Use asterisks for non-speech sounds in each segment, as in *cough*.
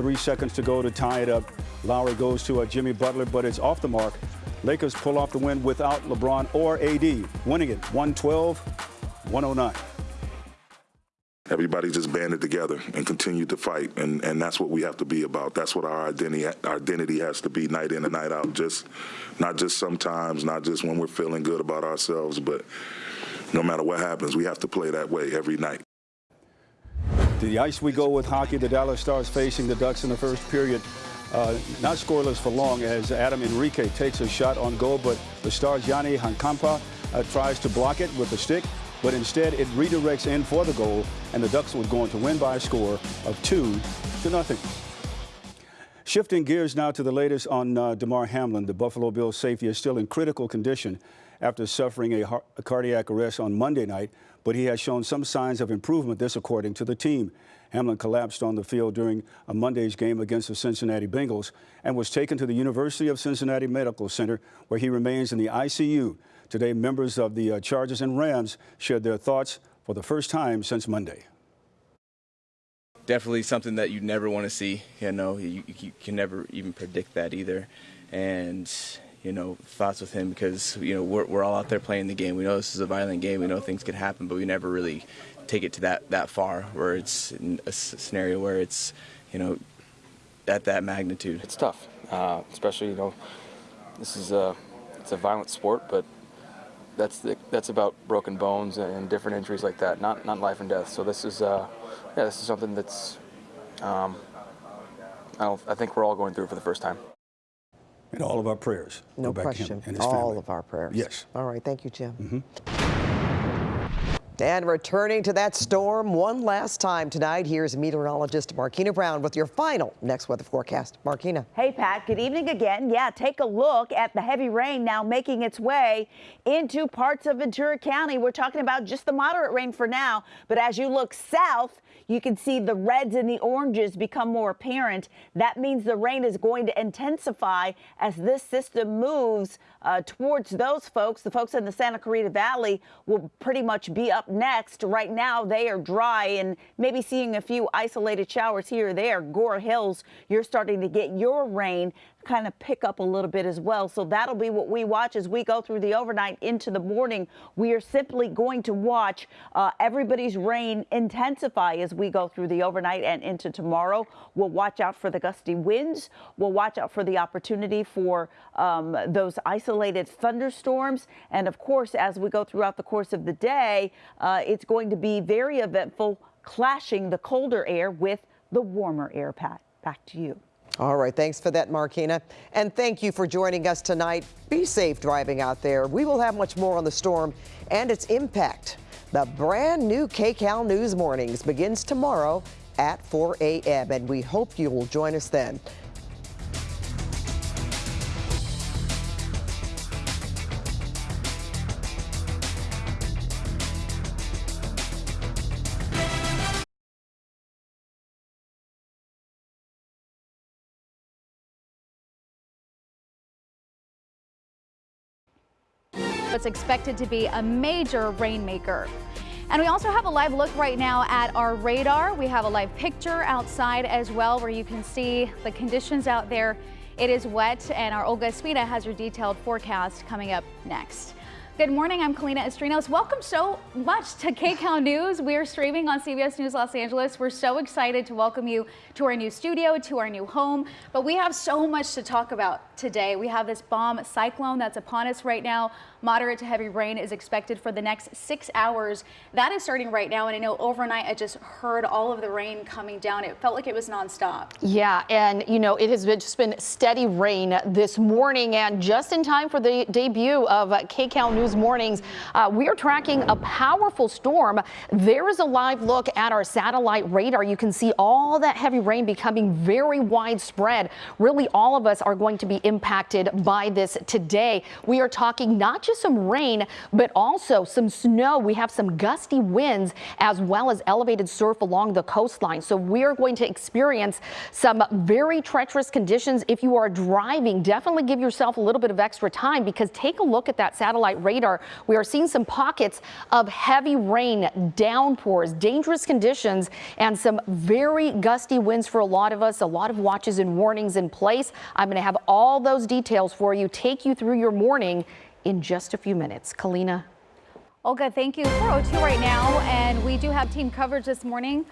Three seconds to go to tie it up. Lowry goes to uh, Jimmy Butler, but it's off the mark. Lakers pull off the win without LeBron or AD, winning it 112 109. Everybody just banded together and continued to fight, and, and that's what we have to be about. That's what our identity our identity has to be night in and night out. Just not just sometimes, not just when we're feeling good about ourselves, but no matter what happens, we have to play that way every night. To the ice we go with hockey. The Dallas Stars facing the Ducks in the first period. Uh, not scoreless for long as Adam Henrique takes a shot on goal, but the Stars' Jani Hakanpää uh, tries to block it with the stick, but instead it redirects in for the goal, and the Ducks were going to win by a score of two to nothing. Shifting gears now to the latest on uh, Damar Hamlin. The Buffalo Bills safety is still in critical condition after suffering a, a cardiac arrest on Monday night, but he has shown some signs of improvement, this according to the team. Hamlin collapsed on the field during a Monday's game against the Cincinnati Bengals and was taken to the University of Cincinnati Medical Center, where he remains in the ICU. Today, members of the uh, Chargers and Rams shared their thoughts for the first time since Monday. Definitely something that you never want to see. You know, you, you can never even predict that either. And you know, thoughts with him because, you know, we're, we're all out there playing the game. We know this is a violent game. We know things could happen, but we never really take it to that, that far where it's a scenario where it's, you know, at that magnitude. It's tough, uh, especially, you know, this is a, it's a violent sport, but that's the, that's about broken bones and different injuries like that, not, not life and death. So this is, uh, yeah, this is something that's, um, I, I think we're all going through for the first time. And all of our prayers. No question. all family. of our prayers. Yes. All right. Thank you, Jim. Mm -hmm. And returning to that storm one last time tonight, here's meteorologist Markina Brown with your final next weather forecast. Markina. Hey, Pat. Good evening again. Yeah, take a look at the heavy rain now making its way into parts of Ventura County. We're talking about just the moderate rain for now, but as you look south, you can see the reds and the oranges become more apparent. That means the rain is going to intensify as this system moves uh, towards those folks. The folks in the Santa Clarita Valley will pretty much be up next. Right now, they are dry and maybe seeing a few isolated showers here or there. Gore Hills, you're starting to get your rain kind of pick up a little bit as well. So that'll be what we watch as we go through the overnight into the morning. We are simply going to watch uh, everybody's rain intensify as we go through the overnight and into tomorrow. We'll watch out for the gusty winds. We'll watch out for the opportunity for um, those isolated thunderstorms. And of course, as we go throughout the course of the day, uh, it's going to be very eventful, clashing the colder air with the warmer air, Pat. Back to you. All right, thanks for that, Markina. And thank you for joining us tonight. Be safe driving out there. We will have much more on the storm and its impact. The brand new KCAL News Mornings begins tomorrow at 4 a.m., and we hope you will join us then. Expected to be a major rainmaker. And we also have a live look right now at our radar. We have a live picture outside as well where you can see the conditions out there. It is wet and our Olga Ospina has your detailed forecast coming up next. Good morning, I'm Kalina Estrinos. Welcome so much to KCAL News. We are streaming on CBS News Los Angeles. We're so excited to welcome you to our new studio, to our new home. But we have so much to talk about today. We have this bomb cyclone that's upon us right now. Moderate to heavy rain is expected for the next six hours. That is starting right now. And I know overnight I just heard all of the rain coming down. It felt like it was nonstop. Yeah, and you know, it has been just been steady rain this morning and just in time for the debut of KCAL News Mornings. Uh, we are tracking a powerful storm. There is a live look at our satellite radar. You can see all that heavy rain becoming very widespread. Really, all of us are going to be impacted by this today. We are talking not just some rain, but also some snow. We have some gusty winds as well as elevated surf along the coastline. So we are going to experience some very treacherous conditions. If you are driving, definitely give yourself a little bit of extra time because take a look at that satellite radar. We are seeing some pockets of heavy rain, downpours, dangerous conditions, and some very gusty winds for a lot of us. A lot of watches and warnings in place. I'm going to have all those details for you, take you through your morning in just a few minutes. Kalina. Olga, thank you. 402 right now, and we do have team coverage this morning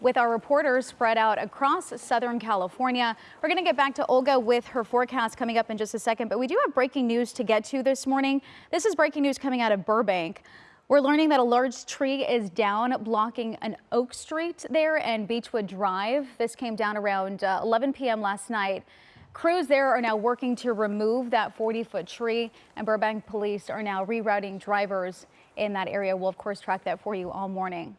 with our reporters spread out across Southern California. We're going to get back to Olga with her forecast coming up in just a second, but we do have breaking news to get to this morning. This is breaking news coming out of Burbank. We're learning that a large tree is down blocking an Oak Street there and Beechwood Drive. This came down around uh, 11 p.m. last night. Crews there are now working to remove that 40 foot tree and Burbank police are now rerouting drivers in that area. We'll of course track that for you all morning.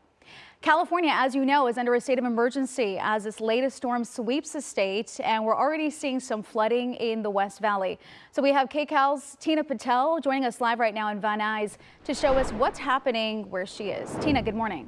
California, as you know, is under a state of emergency as this latest storm sweeps the state, and we're already seeing some flooding in the West Valley. So we have KCAL's Tina Patel joining us live right now in Van Nuys to show us what's happening where she is. Tina, good morning.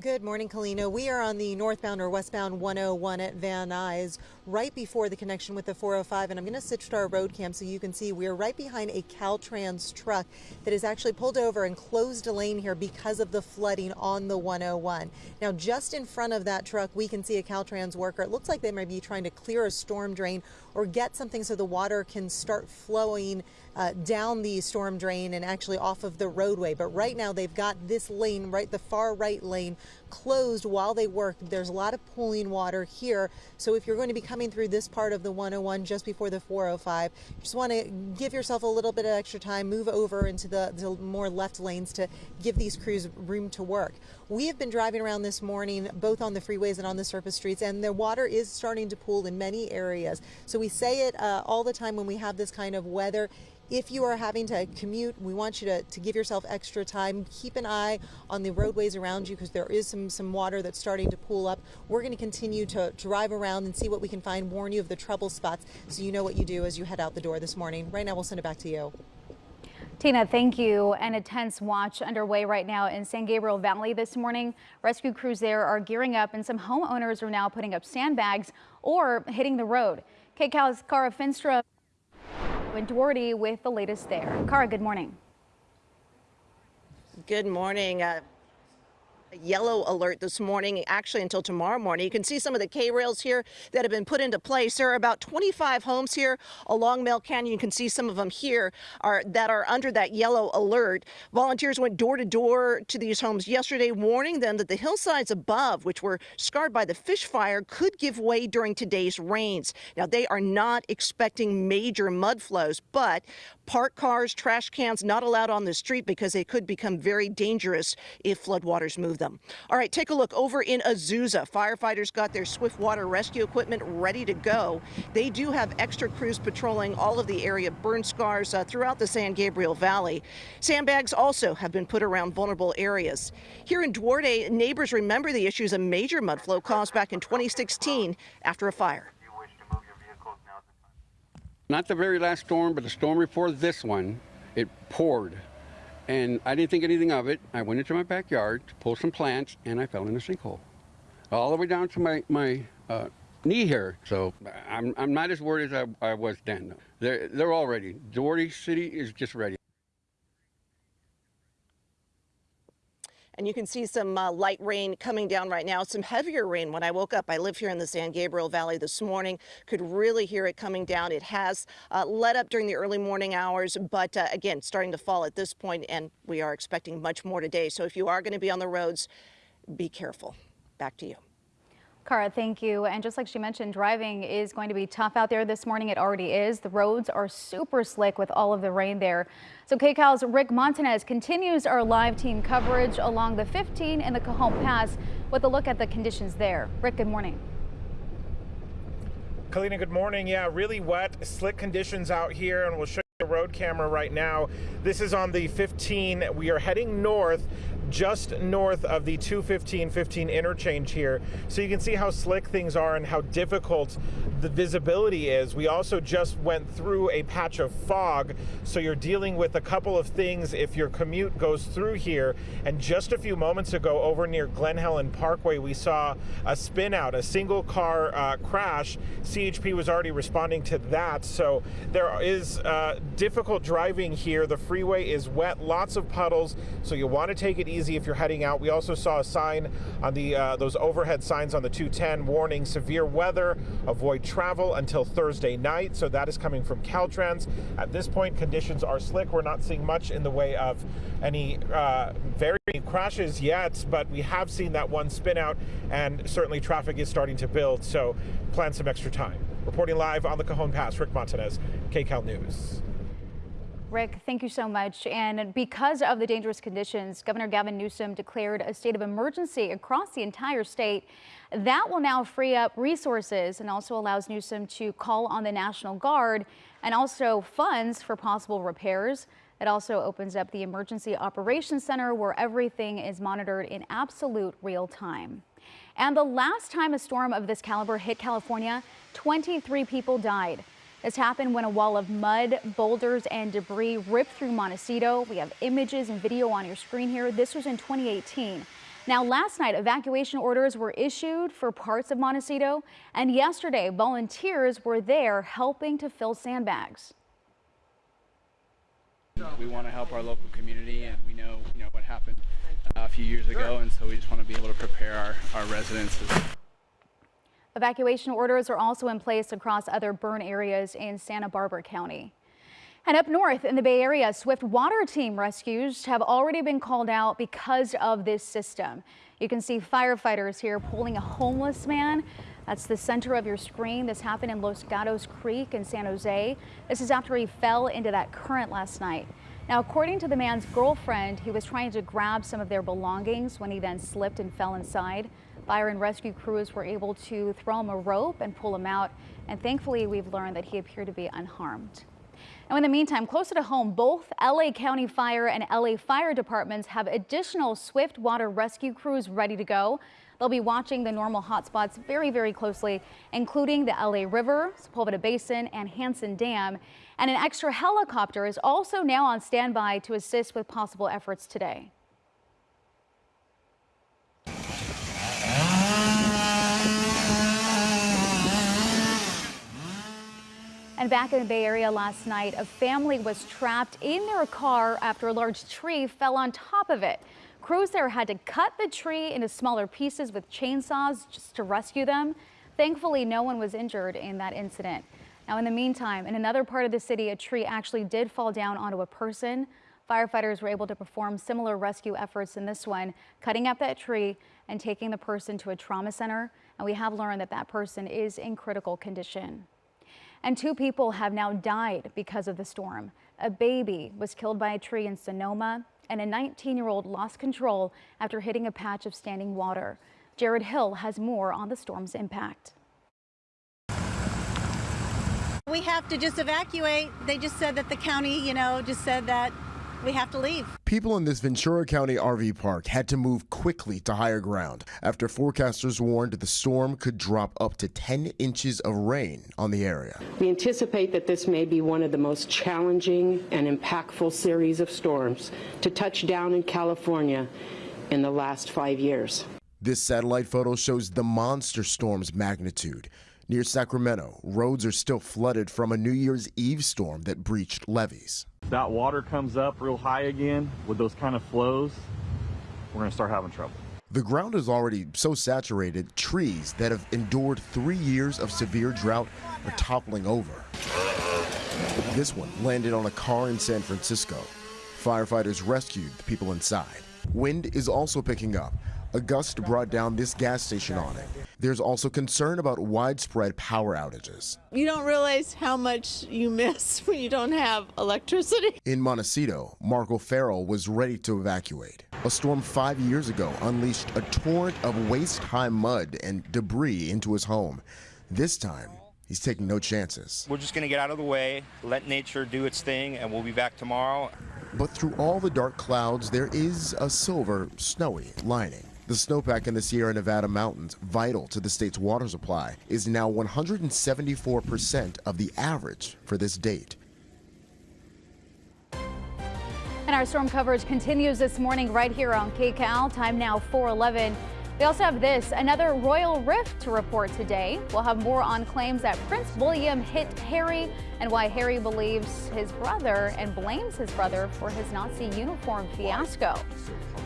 Good morning, Kalina. We are on the northbound or westbound 101 at Van Nuys, right before the connection with the 405. And I'm going to switch to our road cam so you can see we are right behind a Caltrans truck that is actually pulled over and closed a lane here because of the flooding on the 101. Now, just in front of that truck, we can see a Caltrans worker. It looks like they might be trying to clear a storm drain or get something so the water can start flowing uh, down the storm drain and actually off of the roadway. But right now they've got this lane, right, the far right lane closed while they work. There's a lot of pooling water here. So if you're going to be coming through this part of the 101 just before the 405, just want to give yourself a little bit of extra time, move over into the, the more left lanes to give these crews room to work. We have been driving around this morning, both on the freeways and on the surface streets, and the water is starting to pool in many areas. So we say it uh, all the time when we have this kind of weather. If you are having to commute, we want you to, to give yourself extra time. Keep an eye on the roadways around you because there is some, some water that's starting to pool up. We're going to continue to drive around and see what we can find, warn you of the trouble spots so you know what you do as you head out the door this morning. Right now, we'll send it back to you. Tina, thank you. An intense watch underway right now in San Gabriel Valley this morning. Rescue crews there are gearing up and some homeowners are now putting up sandbags or hitting the road. KCAL's Kara Finnstrom and Duarte with the latest there. Kara, good morning. Good morning. Uh yellow alert this morning, actually until tomorrow morning. You can see some of the K-rails here that have been put into place. There are about 25 homes here along Mel Canyon. You can see some of them here are that are under that yellow alert. Volunteers went door to door to these homes yesterday, warning them that the hillsides above, which were scarred by the fish fire, could give way during today's rains. Now, they are not expecting major mud flows, but parked cars, trash cans not allowed on the street because they could become very dangerous if floodwaters move them. All right, take a look over in Azusa. Firefighters got their swift water rescue equipment ready to go. They do have extra crews patrolling all of the area burn scars uh, throughout the San Gabriel Valley. Sandbags also have been put around vulnerable areas. Here in Duarte, neighbors remember the issues a major mud flow caused back in 2016 after a fire. Not the very last storm, but the storm before this one, it poured. And I didn't think anything of it. I went into my backyard to pull some plants, and I fell in a sinkhole. All the way down to my, my uh, knee here. So I'm, I'm not as worried as I, I was then. They're, they're all ready. Duarte City is just ready. And you can see some uh, light rain coming down right now. Some heavier rain when I woke up. I live here in the San Gabriel Valley this morning. Could really hear it coming down. It has uh, let up during the early morning hours, but uh, again, starting to fall at this point, and we are expecting much more today. So if you are going to be on the roads, be careful. Back to you. Kara, thank you. And just like she mentioned, driving is going to be tough out there this morning. It already is. The roads are super slick with all of the rain there. So KCAL's Rick Montanez continues our live team coverage along the 15 and the Cajon Pass with a look at the conditions there. Rick, good morning. Kalina, good morning. Yeah, really wet, slick conditions out here, and we'll show you the road camera right now. This is on the 15. We are heading north just north of the 215-15 interchange here. So you can see how slick things are and how difficult the visibility is. We also just went through a patch of fog, so you're dealing with a couple of things if your commute goes through here. And just a few moments ago over near Glen Helen Parkway, we saw a spin out, a single car uh, crash. CHP was already responding to that. So there is uh, difficult driving here. The freeway is wet, lots of puddles. So you want to take it easy if you're heading out. We also saw a sign on the uh, those overhead signs on the 210 warning severe weather, avoid travel until Thursday night. So that is coming from Caltrans. At this point, conditions are slick. We're not seeing much in the way of any uh, very crashes yet, but we have seen that one spin out, and certainly traffic is starting to build. So plan some extra time. Reporting live on the Cajon Pass, Rick Montanez, KCAL News. Rick, thank you so much. And because of the dangerous conditions, Governor Gavin Newsom declared a state of emergency across the entire state. That will now free up resources and also allows Newsom to call on the National Guard and also funds for possible repairs. It also opens up the Emergency Operations Center where everything is monitored in absolute real time. And the last time a storm of this caliber hit California, 23 people died. This happened when a wall of mud, boulders, and debris ripped through Montecito. We have images and video on your screen here. This was in 2018. Now, last night, evacuation orders were issued for parts of Montecito, and yesterday, volunteers were there helping to fill sandbags. We want to help our local community, and we know, you know what happened uh, a few years ago, and so we just want to be able to prepare our, our residents. Evacuation orders are also in place across other burn areas in Santa Barbara County. And up north in the Bay Area, swift water team rescues have already been called out because of this system. You can see firefighters here pulling a homeless man. That's the center of your screen. This happened in Los Gatos Creek in San Jose. This is after he fell into that current last night. Now, according to the man's girlfriend, he was trying to grab some of their belongings when he then slipped and fell inside. Fire and rescue crews were able to throw him a rope and pull him out. And thankfully, we've learned that he appeared to be unharmed. Now, in the meantime, closer to home, both LA County Fire and LA Fire Departments have additional swift water rescue crews ready to go. They'll be watching the normal hotspots very, very closely, including the LA River, Sepulveda Basin, and Hansen Dam. And an extra helicopter is also now on standby to assist with possible efforts today. And back in the Bay Area last night, a family was trapped in their car after a large tree fell on top of it. Crews there had to cut the tree into smaller pieces with chainsaws just to rescue them. Thankfully, no one was injured in that incident. Now, in the meantime, in another part of the city, a tree actually did fall down onto a person. Firefighters were able to perform similar rescue efforts in this one, cutting up that tree and taking the person to a trauma center. And we have learned that that person is in critical condition. And two people have now died because of the storm. A baby was killed by a tree in Sonoma, and a 19-year-old lost control after hitting a patch of standing water. Jared Hill has more on the storm's impact. We have to just evacuate. They just said that the county, you know, just said that we have to leave. People in this Ventura County RV park had to move quickly to higher ground after forecasters warned the storm could drop up to 10 inches of rain on the area. We anticipate that this may be one of the most challenging and impactful series of storms to touch down in California in the last five years. This satellite photo shows the monster storm's magnitude. Near Sacramento, roads are still flooded from a New Year's Eve storm that breached levees. That water comes up real high again with those kind of flows, we're going to start having trouble. The ground is already so saturated, trees that have endured three years of severe drought are toppling over. This one landed on a car in San Francisco. Firefighters rescued the people inside. Wind is also picking up. A gust brought down this gas station awning. There's also concern about widespread power outages. You don't realize how much you miss *laughs* when you don't have electricity. In Montecito, Marco Farrell was ready to evacuate. A storm five years ago unleashed a torrent of waist-high mud and debris into his home. This time, he's taking no chances. We're just going to get out of the way, let nature do its thing, and we'll be back tomorrow. But through all the dark clouds, there is a silver, snowy lining. The snowpack in the Sierra Nevada mountains, vital to the state's water supply, is now 174% of the average for this date. And our storm coverage continues this morning right here on KCAL. Time now 411. We also have this, another royal rift to report today. We'll have more on claims that Prince William hit Harry and why Harry believes his brother and blames his brother for his Nazi uniform fiasco.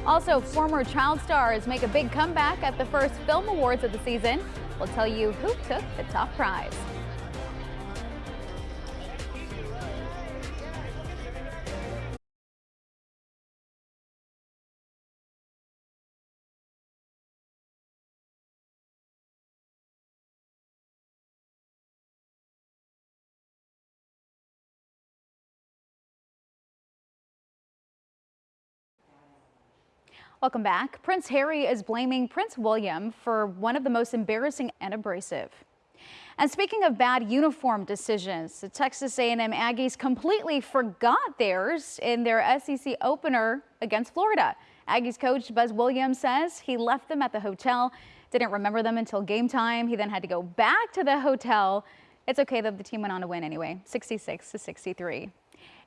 Also, former child stars make a big comeback at the first film awards of the season. We'll tell you who took the top prize. Welcome back. Prince Harry is blaming Prince William for one of the most embarrassing and abrasive. And speaking of bad uniform decisions, the Texas A&M Aggies completely forgot theirs in their SEC opener against Florida. Aggies coach Buzz Williams says he left them at the hotel, didn't remember them until game time. He then had to go back to the hotel. It's okay that the team went on to win anyway, 66 to 63.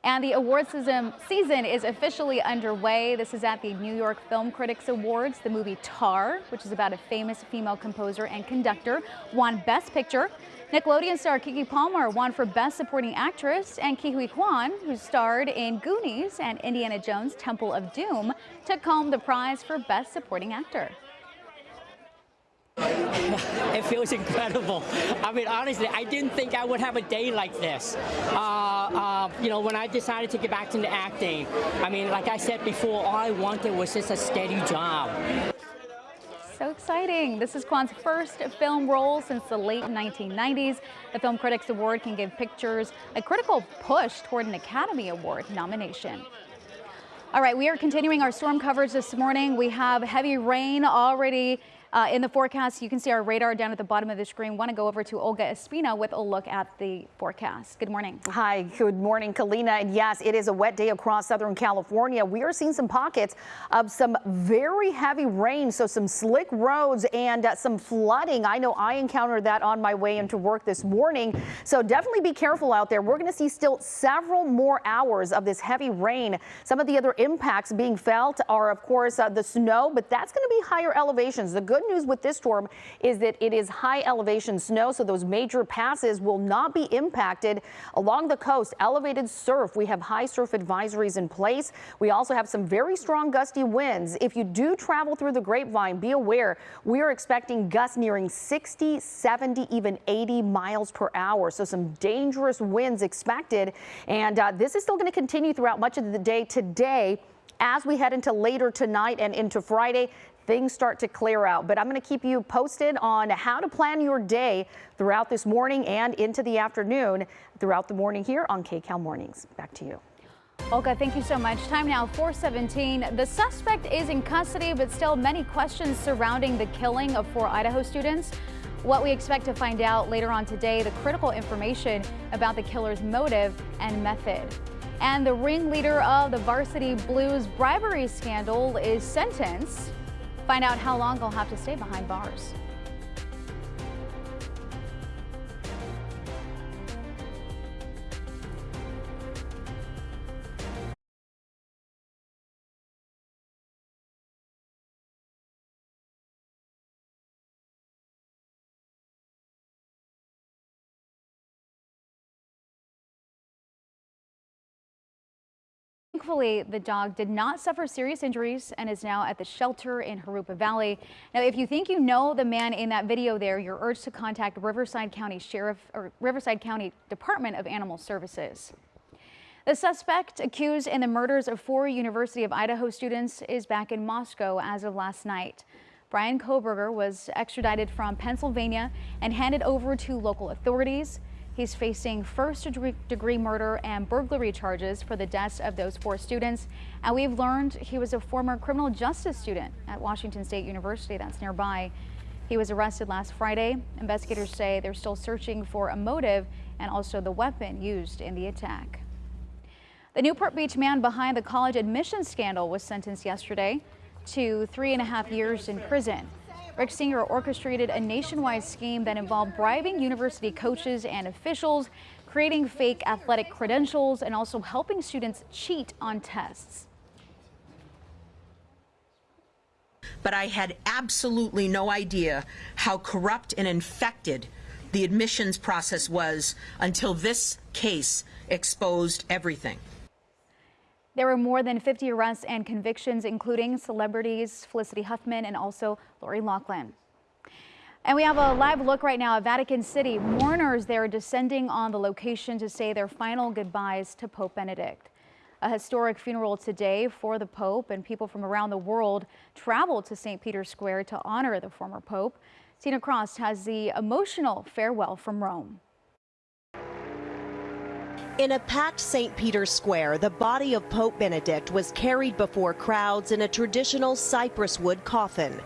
And the award season is officially underway. This is at the New York Film Critics Awards. The movie Tar, which is about a famous female composer and conductor, won Best Picture. Nickelodeon star Keke Palmer won for Best Supporting Actress, and Huy Quan, who starred in Goonies and Indiana Jones Temple of Doom, took home the prize for Best Supporting Actor. *laughs* It feels incredible. I mean, honestly, I didn't think I would have a day like this. Uh, uh, you know, when I decided to get back into acting, I mean, like I said before, all I wanted was just a steady job. So exciting. This is Quan's first film role since the late 1990s. The Film Critics Award can give pictures a critical push toward an Academy Award nomination. All right, we are continuing our storm coverage this morning. We have heavy rain already uh, in the forecast, you can see our radar down at the bottom of the screen. Want to go over to Olga Ospina with a look at the forecast. Good morning. Hi, good morning, Kalina. And yes, it is a wet day across Southern California. We are seeing some pockets of some very heavy rain, so some slick roads and uh, some flooding. I know I encountered that on my way into work this morning. So definitely be careful out there. We're going to see still several more hours of this heavy rain. Some of the other impacts being felt are, of course, uh, the snow, but that's going to be higher elevations. The good news with this storm is that it is high elevation snow, so those major passes will not be impacted. Along the coast, elevated surf. We have high surf advisories in place. We also have some very strong gusty winds. If you do travel through the grapevine, be aware we are expecting gusts nearing 60, 70, even 80 miles per hour. So some dangerous winds expected. And uh, this is still going to continue throughout much of the day today as we head into later tonight and into Friday things start to clear out. But I'm going to keep you posted on how to plan your day throughout this morning and into the afternoon throughout the morning here on KCAL Mornings. Back to you. Olga, thank you so much. Time now 417. The suspect is in custody, but still many questions surrounding the killing of four Idaho students. What we expect to find out later on today, the critical information about the killer's motive and method. And the ringleader of the Varsity Blues bribery scandal is sentenced Find out how long they'll have to stay behind bars. Thankfully, the dog did not suffer serious injuries and is now at the shelter in Jurupa Valley. Now, if you think you know the man in that video there, you're urged to contact Riverside County Sheriff or Riverside County Department of Animal Services. The suspect accused in the murders of four University of Idaho students is back in Moscow as of last night. Bryan Kohberger was extradited from Pennsylvania and handed over to local authorities. He's facing first degree murder and burglary charges for the deaths of those four students. And we've learned he was a former criminal justice student at Washington State University that's nearby. He was arrested last Friday. Investigators say they're still searching for a motive and also the weapon used in the attack. The Newport Beach man behind the college admissions scandal was sentenced yesterday to three and a half years in prison. Rick Singer orchestrated a nationwide scheme that involved bribing university coaches and officials, creating fake athletic credentials, and also helping students cheat on tests. But I had absolutely no idea how corrupt and infected the admissions process was until this case exposed everything. There were more than 50 arrests and convictions, including celebrities Felicity Huffman and also Lori Loughlin. And we have a live look right now at Vatican City. Mourners there descending on the location to say their final goodbyes to Pope Benedict. A historic funeral today for the Pope and people from around the world traveled to St. Peter's Square to honor the former Pope. Tina Kraus has the emotional farewell from Rome. In a packed St. Peter's Square, the body of Pope Benedict was carried before crowds in a traditional cypress wood coffin.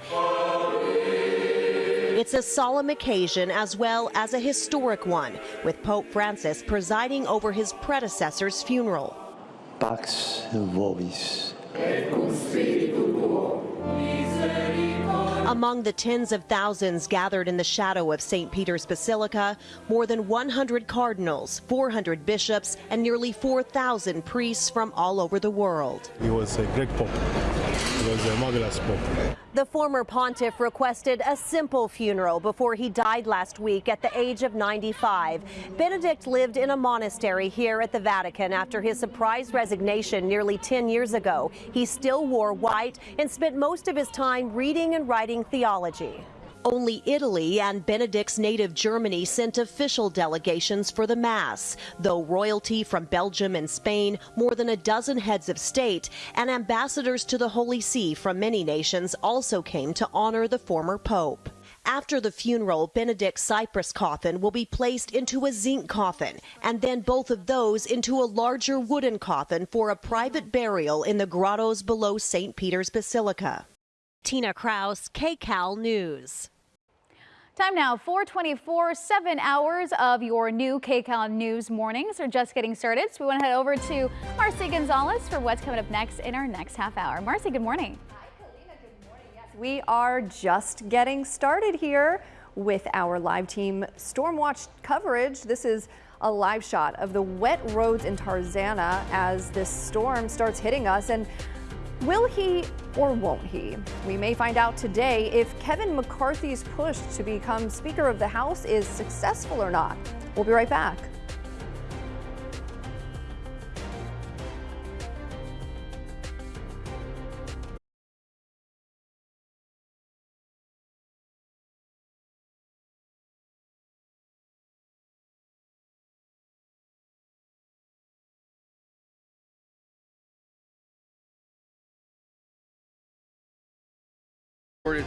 It's a solemn occasion as well as a historic one, with Pope Francis presiding over his predecessor's funeral. Pax vobis. Among the tens of thousands gathered in the shadow of St. Peter's Basilica, more than 100 cardinals, 400 bishops, and nearly 4,000 priests from all over the world. He was a great pope. Was a marvelous pope. The former pontiff requested a simple funeral before he died last week at the age of 95. Benedict lived in a monastery here at the Vatican after his surprise resignation nearly 10 years ago. He still wore white and spent most of his time reading and writing theology. Only Italy and Benedict's native Germany sent official delegations for the Mass, though royalty from Belgium and Spain, more than a dozen heads of state, and ambassadors to the Holy See from many nations also came to honor the former Pope. After the funeral, Benedict's cypress coffin will be placed into a zinc coffin, and then both of those into a larger wooden coffin for a private burial in the grottos below St. Peter's Basilica. Tina Kraus, KCAL News. Time now, 424, seven hours of your new KCAL News mornings are just getting started. So we want to head over to Marcy Gonzalez for what's coming up next in our next half hour. Marcy, good morning. Hi, Kalina, good morning. Yes, we are just getting started here with our live team Stormwatch coverage. This is a live shot of the wet roads in Tarzana as this storm starts hitting us. And Will he or won't he? We may find out today if Kevin McCarthy's push to become Speaker of the House is successful or not. We'll be right back.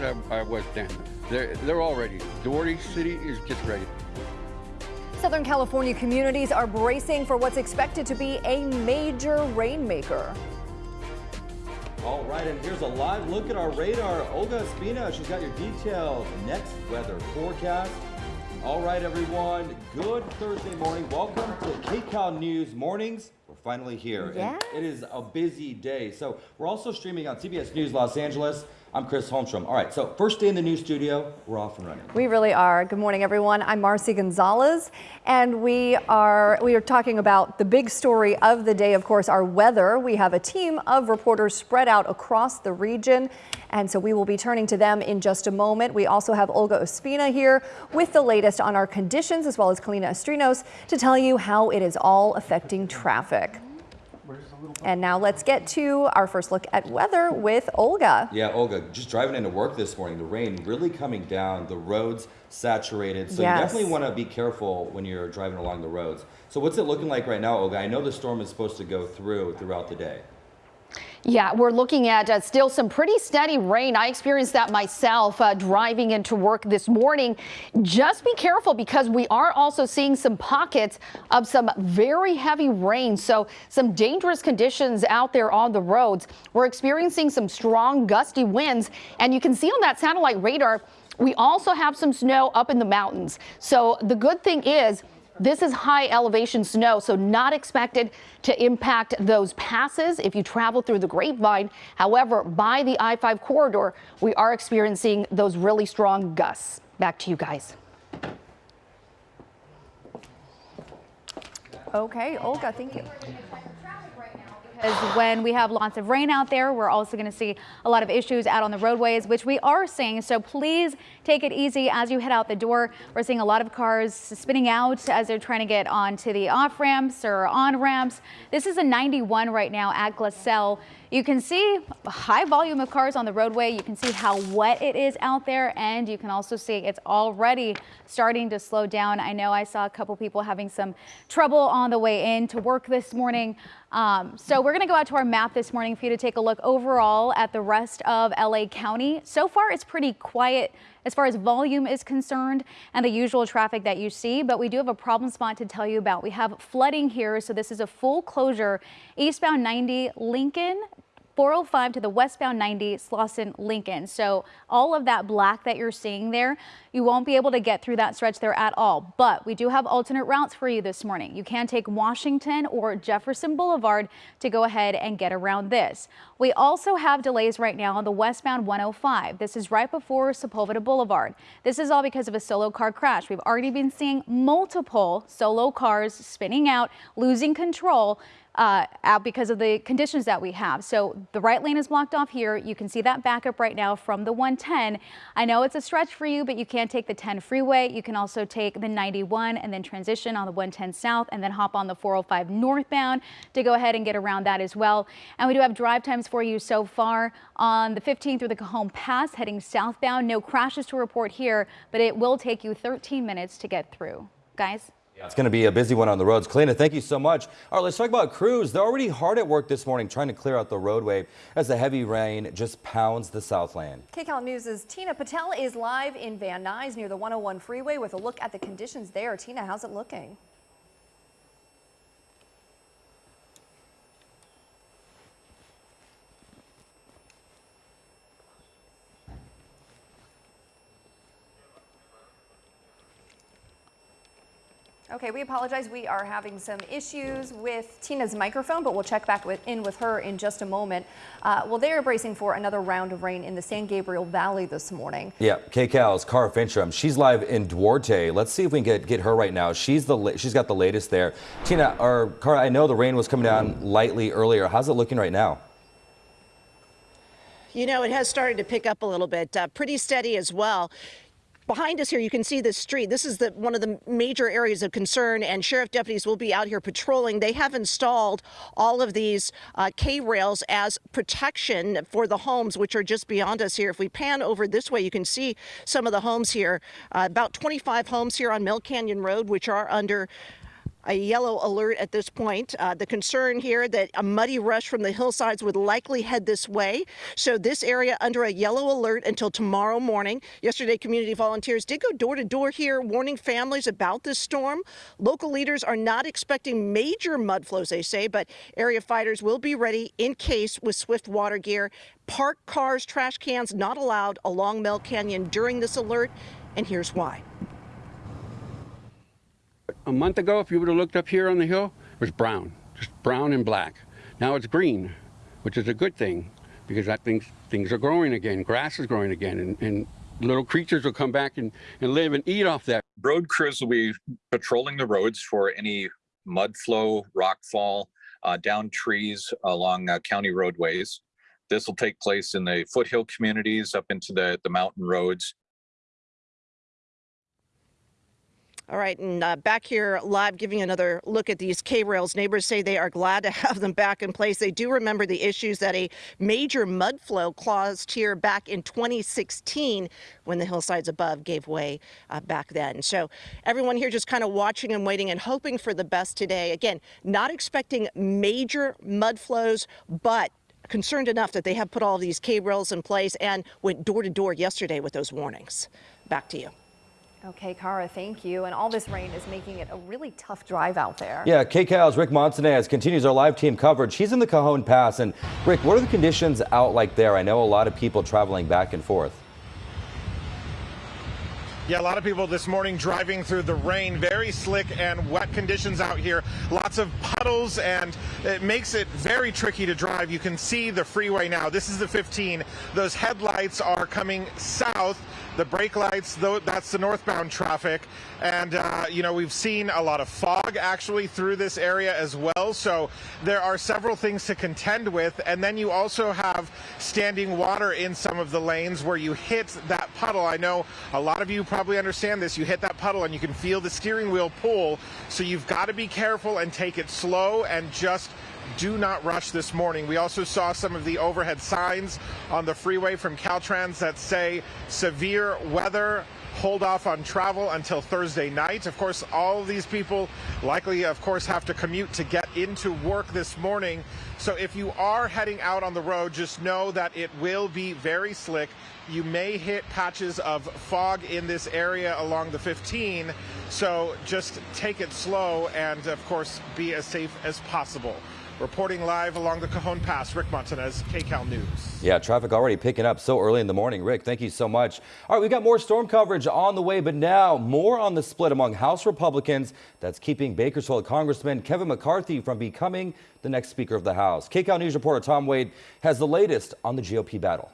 I, I was then. They're, they're all ready. Duarte City is just ready. Southern California communities are bracing for what's expected to be a major rainmaker. All right, and here's a live look at our radar. Olga Ospina, she's got your detailed next weather forecast. All right, everyone, good Thursday morning. Welcome to KCAL News Mornings. We're finally here. Yeah. And it is a busy day. So we're also streaming on CBS News Los Angeles. I'm Chris Holmstrom. All right, so first day in the new studio, we're off and running. We really are. Good morning, everyone. I'm Marcy Gonzalez, and we are we are talking about the big story of the day. Of course, our weather. We have a team of reporters spread out across the region, and so we will be turning to them in just a moment. We also have Olga Ospina here with the latest on our conditions, as well as Kalina Estrinos to tell you how it is all affecting traffic. And now let's get to our first look at weather with Olga. Yeah, Olga, just driving into work this morning, the rain really coming down, the roads saturated. So Yes. you definitely want to be careful when you're driving along the roads. So what's it looking like right now, Olga? I know the storm is supposed to go through throughout the day. Yeah, we're looking at uh, still some pretty steady rain. I experienced that myself uh, driving into work this morning. Just be careful because we are also seeing some pockets of some very heavy rain. So some dangerous conditions out there on the roads. We're experiencing some strong gusty winds and you can see on that satellite radar We also have some snow up in the mountains. So the good thing is this is high elevation snow, so not expected to impact those passes if you travel through the grapevine. However, by the I-5 corridor, we are experiencing those really strong gusts. Back to you guys. Okay, Olga, thank you because when we have lots of rain out there, we're also going to see a lot of issues out on the roadways, which we are seeing. So please take it easy as you head out the door. We're seeing a lot of cars spinning out as they're trying to get onto the off ramps or on ramps. This is a 91 right now at Glassell. You can see high volume of cars on the roadway. You can see how wet it is out there, and you can also see it's already starting to slow down. I know I saw a couple people having some trouble on the way in to work this morning. Um, so we're going to go out to our map this morning for you to take a look overall at the rest of LA County. So far, it's pretty quiet as far as volume is concerned and the usual traffic that you see, but we do have a problem spot to tell you about. We have flooding here, so this is a full closure eastbound 90 Lincoln 405 to the westbound 90 Slauson Lincoln. So all of that black that you're seeing there, you won't be able to get through that stretch there at all. But we do have alternate routes for you this morning. You can take Washington or Jefferson Boulevard to go ahead and get around this. We also have delays right now on the westbound 105. This is right before Sepulveda Boulevard. This is all because of a solo car crash. We've already been seeing multiple solo cars spinning out, losing control uh, out because of the conditions that we have. So the right lane is blocked off here. You can see that backup right now from the 110. I know it's a stretch for you, but you can take the 10 freeway. You can also take the 91 and then transition on the 110 south and then hop on the 405 northbound to go ahead and get around that as well. And we do have drive times for you so far on the 15 through the Cajon Pass heading southbound. No crashes to report here, but it will take you 13 minutes to get through. Guys? It's going to be a busy one on the roads. Kalina, thank you so much. All right, let's talk about crews. They're already hard at work this morning trying to clear out the roadway as the heavy rain just pounds the Southland. KCAL News' Tina Patel is live in Van Nuys near the 101 freeway with a look at the conditions there. Tina, how's it looking? Okay, we apologize. We are having some issues with Tina's microphone, but we'll check back with, in with her in just a moment. Uh, well, they are bracing for another round of rain in the San Gabriel Valley this morning. Yeah, KCAL's Kara Finnstrom. She's live in Duarte. Let's see if we can get, get her right now. She's the she's got the latest there. Tina or Kara, I know the rain was coming down lightly earlier. How's it looking right now? You know, it has started to pick up a little bit, uh, pretty steady as well. Behind us here, you can see this street. This is the one of the major areas of concern, and sheriff deputies will be out here patrolling. They have installed all of these uh, K-rails as protection for the homes, which are just beyond us here. If we pan over this way, you can see some of the homes here. Uh, about 25 homes here on Mill Canyon Road, which are under a yellow alert at this point. Uh, the concern here that a muddy rush from the hillsides would likely head this way. So this area under a yellow alert until tomorrow morning. Yesterday, community volunteers did go door to door here, warning families about this storm. Local leaders are not expecting major mud flows, they say, but area fighters will be ready in case with swift water gear. Parked cars, trash cans not allowed along Mill Canyon during this alert, and here's why a month ago, if you would have looked up here on the hill, it was brown, just brown and black. Now it's green, which is a good thing because that things things are growing again. Grass is growing again, and, and little creatures will come back and, and live and eat off that. Road crews will be patrolling the roads for any mud flow, rock fall, uh, down trees along uh, county roadways. This will take place in the foothill communities up into the, the mountain roads. All right, and uh, back here live giving another look at these K-rails. Neighbors say they are glad to *laughs* have them back in place. They do remember the issues that a major mud flow caused here back in 2016 when the hillsides above gave way uh, back then. So everyone here just kind of watching and waiting and hoping for the best today. Again, not expecting major mud flows, but concerned enough that they have put all these K-rails in place and went door to door yesterday with those warnings. Back to you. Okay, Kara, thank you. And all this rain is making it a really tough drive out there. Yeah, KCAL's Rick Montanez continues our live team coverage. He's in the Cajon Pass. And Rick, what are the conditions out like there? I know a lot of people traveling back and forth. Yeah, a lot of people this morning driving through the rain. Very slick and wet conditions out here. Lots of puddles, and it makes it very tricky to drive. You can see the freeway now. This is the 15. Those headlights are coming south. The brake lights, though, that's the northbound traffic. And, uh, you know, we've seen a lot of fog actually through this area as well. So there are several things to contend with. And then you also have standing water in some of the lanes where you hit that puddle. I know a lot of you probably understand this. You hit that puddle and you can feel the steering wheel pull. So you've got to be careful and take it slow and just do not rush this morning. We also saw some of the overhead signs on the freeway from Caltrans that say severe weather. Hold off on travel until Thursday night. Of course, all of these people likely, of course, have to commute to get into work this morning. So if you are heading out on the road, just know that it will be very slick. You may hit patches of fog in this area along the 15. So just take it slow and, of course, be as safe as possible. Reporting live along the Cajon Pass, Rick Montanez, KCAL News. Yeah, traffic already picking up so early in the morning. Rick, thank you so much. All right, we've got more storm coverage on the way, but now more on the split among House Republicans that's keeping Bakersfield Congressman Kevin McCarthy from becoming the next Speaker of the House. KCAL News reporter Tom Wade has the latest on the GOP battle.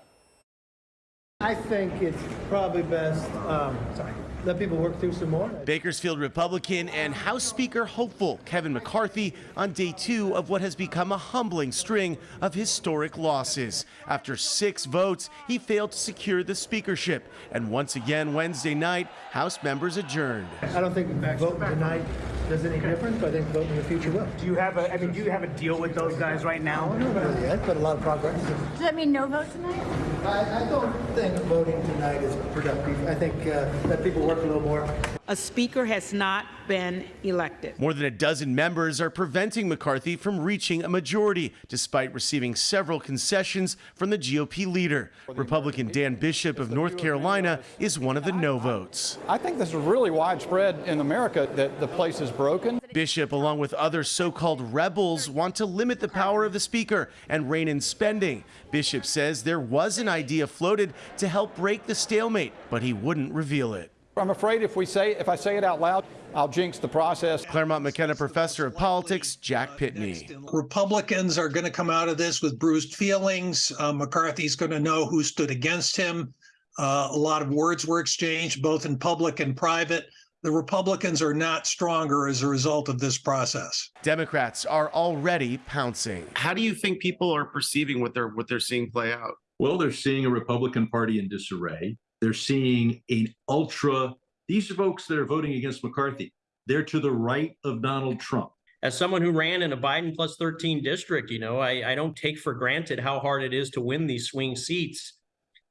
I think it's probably best, um, sorry, let people work through some more. Bakersfield Republican and House Speaker hopeful Kevin McCarthy on day two of what has become a humbling string of historic losses. After six votes, he failed to secure the speakership. And once again, Wednesday night, House members adjourned. I don't think voting tonight does any difference, but I think voting in the future will. Do you have a, I mean, do you have a deal with those guys right now? I don't know it yet, but a lot of progress. Does that mean no vote tonight? I, I don't think voting tonight is productive. I think uh, let people work a little more. A speaker has not been elected. More than a dozen members are preventing McCarthy from reaching a majority, despite receiving several concessions from the GOP leader. Republican Dan Bishop of North Carolina is one of the no votes. I think this is really widespread in America that the place is broken. Bishop, along with other so-called rebels, want to limit the power of the speaker and rein in spending. Bishop says there was an idea floated to help break the stalemate, but he wouldn't reveal it. I'm afraid if we say if I say it out loud, I'll jinx the process. Claremont McKenna professor of politics, Jack Pitney. Republicans are going to come out of this with bruised feelings. Uh, McCarthy's going to know who stood against him. Uh, a lot of words were exchanged, both in public and private. The Republicans are not stronger as a result of this process. Democrats are already pouncing. How do you think people are perceiving what they're what they're seeing play out? Well, they're seeing a Republican Party in disarray. They're seeing an ultra, these are folks that are voting against McCarthy. They're to the right of Donald Trump. As someone who ran in a Biden plus 13 district, you know, I, I don't take for granted how hard it is to win these swing seats.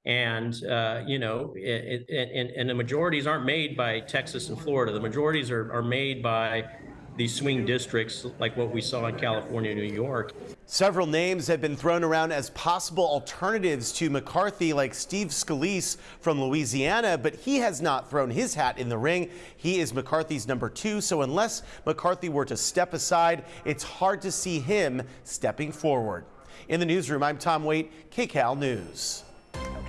And, uh, you know, it, it, and, and the majorities aren't made by Texas and Florida. The majorities are, are made by these swing districts like what we saw in California New York. Several names have been thrown around as possible alternatives to McCarthy, like Steve Scalise from Louisiana, but he has not thrown his hat in the ring. He is McCarthy's number two, so unless McCarthy were to step aside, it's hard to see him stepping forward. In the newsroom, I'm Tom Waite, KCAL News.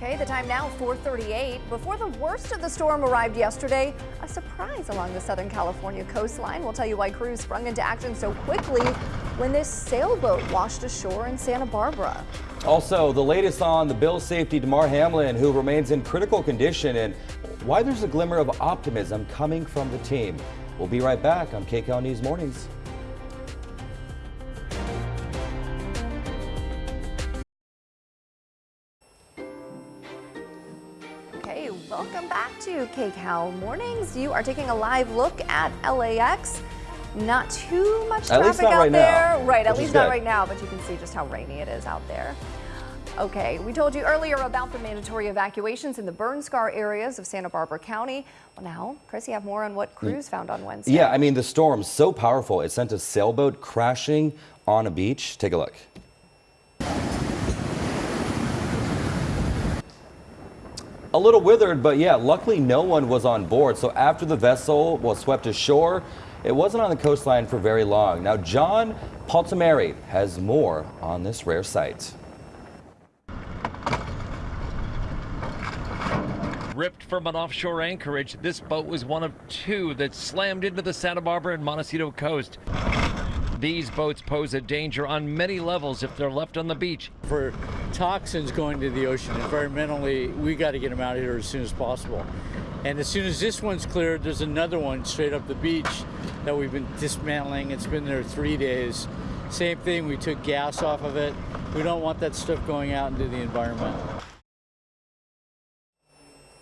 Okay, the time now 438. Before the worst of the storm arrived yesterday, a surprise along the Southern California coastline. We'll tell you why crews sprung into action so quickly when this sailboat washed ashore in Santa Barbara. Also, the latest on the Bill safety Damar Hamlin, who remains in critical condition, and why there's a glimmer of optimism coming from the team. We'll be right back on KCAL News Mornings. Okay, welcome back to KCAL Mornings. You are taking a live look at LAX. Not too much At least traffic not out right now, there. right, at least not right now, but you can see just how rainy it is out there. Okay, we told you earlier about the mandatory evacuations in the burn scar areas of Santa Barbara County. Well, now, Chris, you have more on what crews mm. found on Wednesday. Yeah, I mean, the storm so powerful, it sent a sailboat crashing on a beach. Take a look. A little withered, but yeah, luckily no one was on board. So after the vessel was swept ashore, it wasn't on the coastline for very long. Now, John Palminteri has more on this rare sight. ripped from an offshore anchorage. This boat was one of two that slammed into the Santa Barbara and Montecito coast. These boats pose a danger on many levels if they're left on the beach. For toxins going to the ocean environmentally, we got to get them out of here as soon as possible. And as soon as this one's cleared, there's another one straight up the beach that we've been dismantling. It's been there three days. Same thing, we took gas off of it. We don't want that stuff going out into the environment.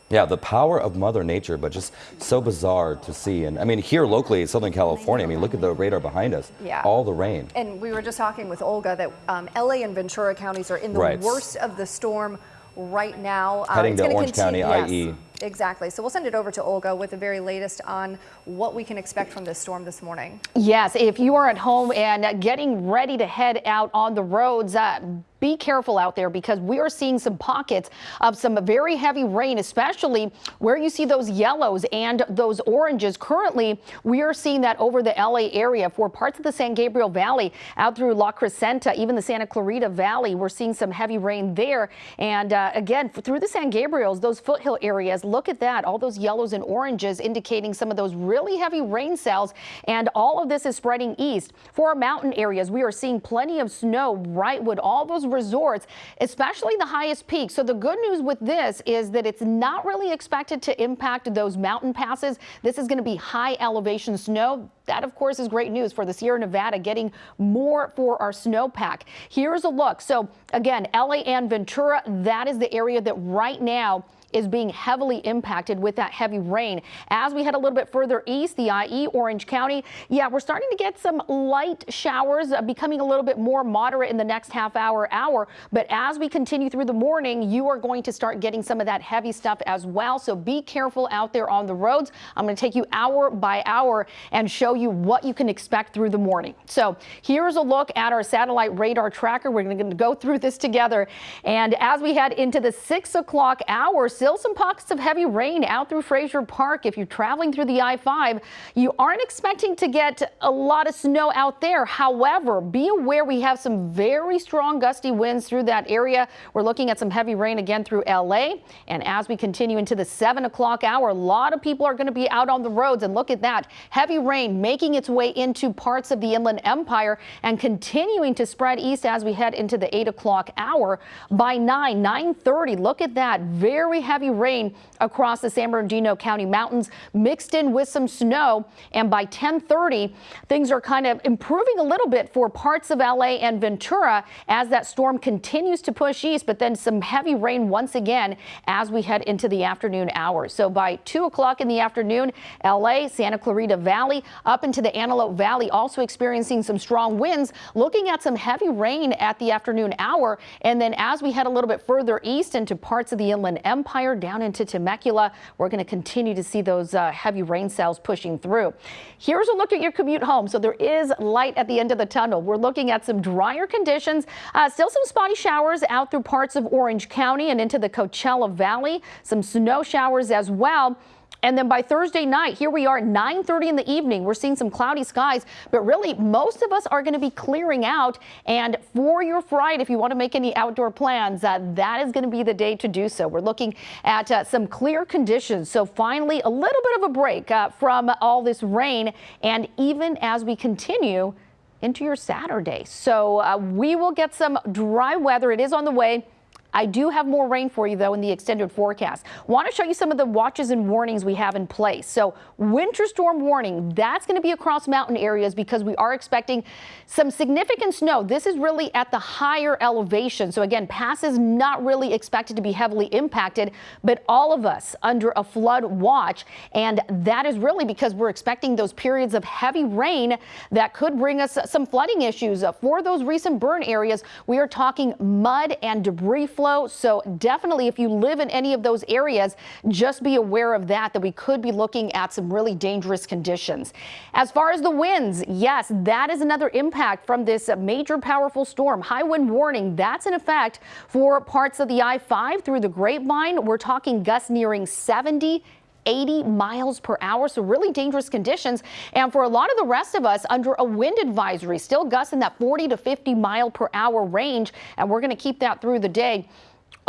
Yeah, the power of Mother Nature, but just so bizarre to see. And I mean, here locally in Southern California, I mean, look at the radar behind us. Yeah. All the rain. And we were just talking with Olga that um, LA and Ventura counties are in the Right. worst of the storm right now. Heading it's to Orange County, continue- yes, IE. Exactly. So we'll send it over to Olga with the very latest on what we can expect from this storm this morning. Yes, if you are at home and getting ready to head out on the roads, uh, be careful out there because we are seeing some pockets of some very heavy rain, especially where you see those yellows and those oranges. Currently, we are seeing that over the LA area for parts of the San Gabriel Valley out through La Crescenta, even the Santa Clarita Valley. We're seeing some heavy rain there. And uh, again, through the San Gabriels, those foothill areas, look at that. All those yellows and oranges indicating some of those really heavy rain cells. And all of this is spreading east. For our mountain areas, we are seeing plenty of snow, Wrightwood, all those resorts, especially the highest peak. So the good news with this is that it's not really expected to impact those mountain passes. This is going to be high elevation snow. That, of course, is great news for the Sierra Nevada, getting more for our snowpack. Here's a look. So again, LA and Ventura, that is the area that right now is being heavily impacted with that heavy rain. As we head a little bit further east, the IE, Orange County, yeah, we're starting to get some light showers, uh, becoming a little bit more moderate in the next half hour, hour. But as we continue through the morning, you are going to start getting some of that heavy stuff as well. So be careful out there on the roads. I'm going to take you hour by hour and show you what you can expect through the morning. So here's a look at our satellite radar tracker. We're going to go through this together. And as we head into the six o'clock hour, still some pockets of heavy rain out through Frazier Park. If you're traveling through the I-5, you aren't expecting to get a lot of snow out there. However, be aware we have some very strong gusty winds through that area. We're looking at some heavy rain again through LA. And as we continue into the seven o'clock hour, a lot of people are going to be out on the roads. And look at that heavy rain making its way into parts of the Inland Empire and continuing to spread east as we head into the eight o'clock hour. By 9, 9:30, look at that very heavy rain across the San Bernardino County mountains mixed in with some snow. And by 10:30, things are kind of improving a little bit for parts of LA and Ventura as that storm continues to push east, but then some heavy rain once again as we head into the afternoon hours. So by 2 o'clock in the afternoon, LA, Santa Clarita Valley, up into the Antelope Valley, also experiencing some strong winds, looking at some heavy rain at the afternoon hour. And then as we head a little bit further east into parts of the Inland Empire, down into Temecula, we're going to continue to see those uh, heavy rain cells pushing through. Here's a look at your commute home. So there is light at the end of the tunnel. We're looking at some drier conditions, uh, still some spotty showers out through parts of Orange County and into the Coachella Valley, some snow showers as well. And then by Thursday night, here we are, 9:30 in the evening. We're seeing some cloudy skies, but really most of us are going to be clearing out. And for your Friday, if you want to make any outdoor plans, uh, that is going to be the day to do so. We're looking at uh, some clear conditions. So finally, a little bit of a break uh, from all this rain. And even as we continue into your Saturday, so uh, we will get some dry weather. It is on the way. I do have more rain for you, though, in the extended forecast. Want to show you some of the watches and warnings we have in place. So winter storm warning, that's going to be across mountain areas because we are expecting some significant snow. This is really at the higher elevation. So again, passes not really expected to be heavily impacted, but all of us under a flood watch. And that is really because we're expecting those periods of heavy rain that could bring us some flooding issues. For those recent burn areas, we are talking mud and debris flow. So definitely if you live in any of those areas, just be aware of that, that we could be looking at some really dangerous conditions. As far as the winds, yes, that is another impact from this major powerful storm. High wind warning, that's in effect for parts of the I-5 through the Grapevine. We're talking gusts nearing 70 80 miles per hour. So really dangerous conditions. And for a lot of the rest of us under a wind advisory, still gusts in that 40 to 50 mile per hour range. And we're going to keep that through the day.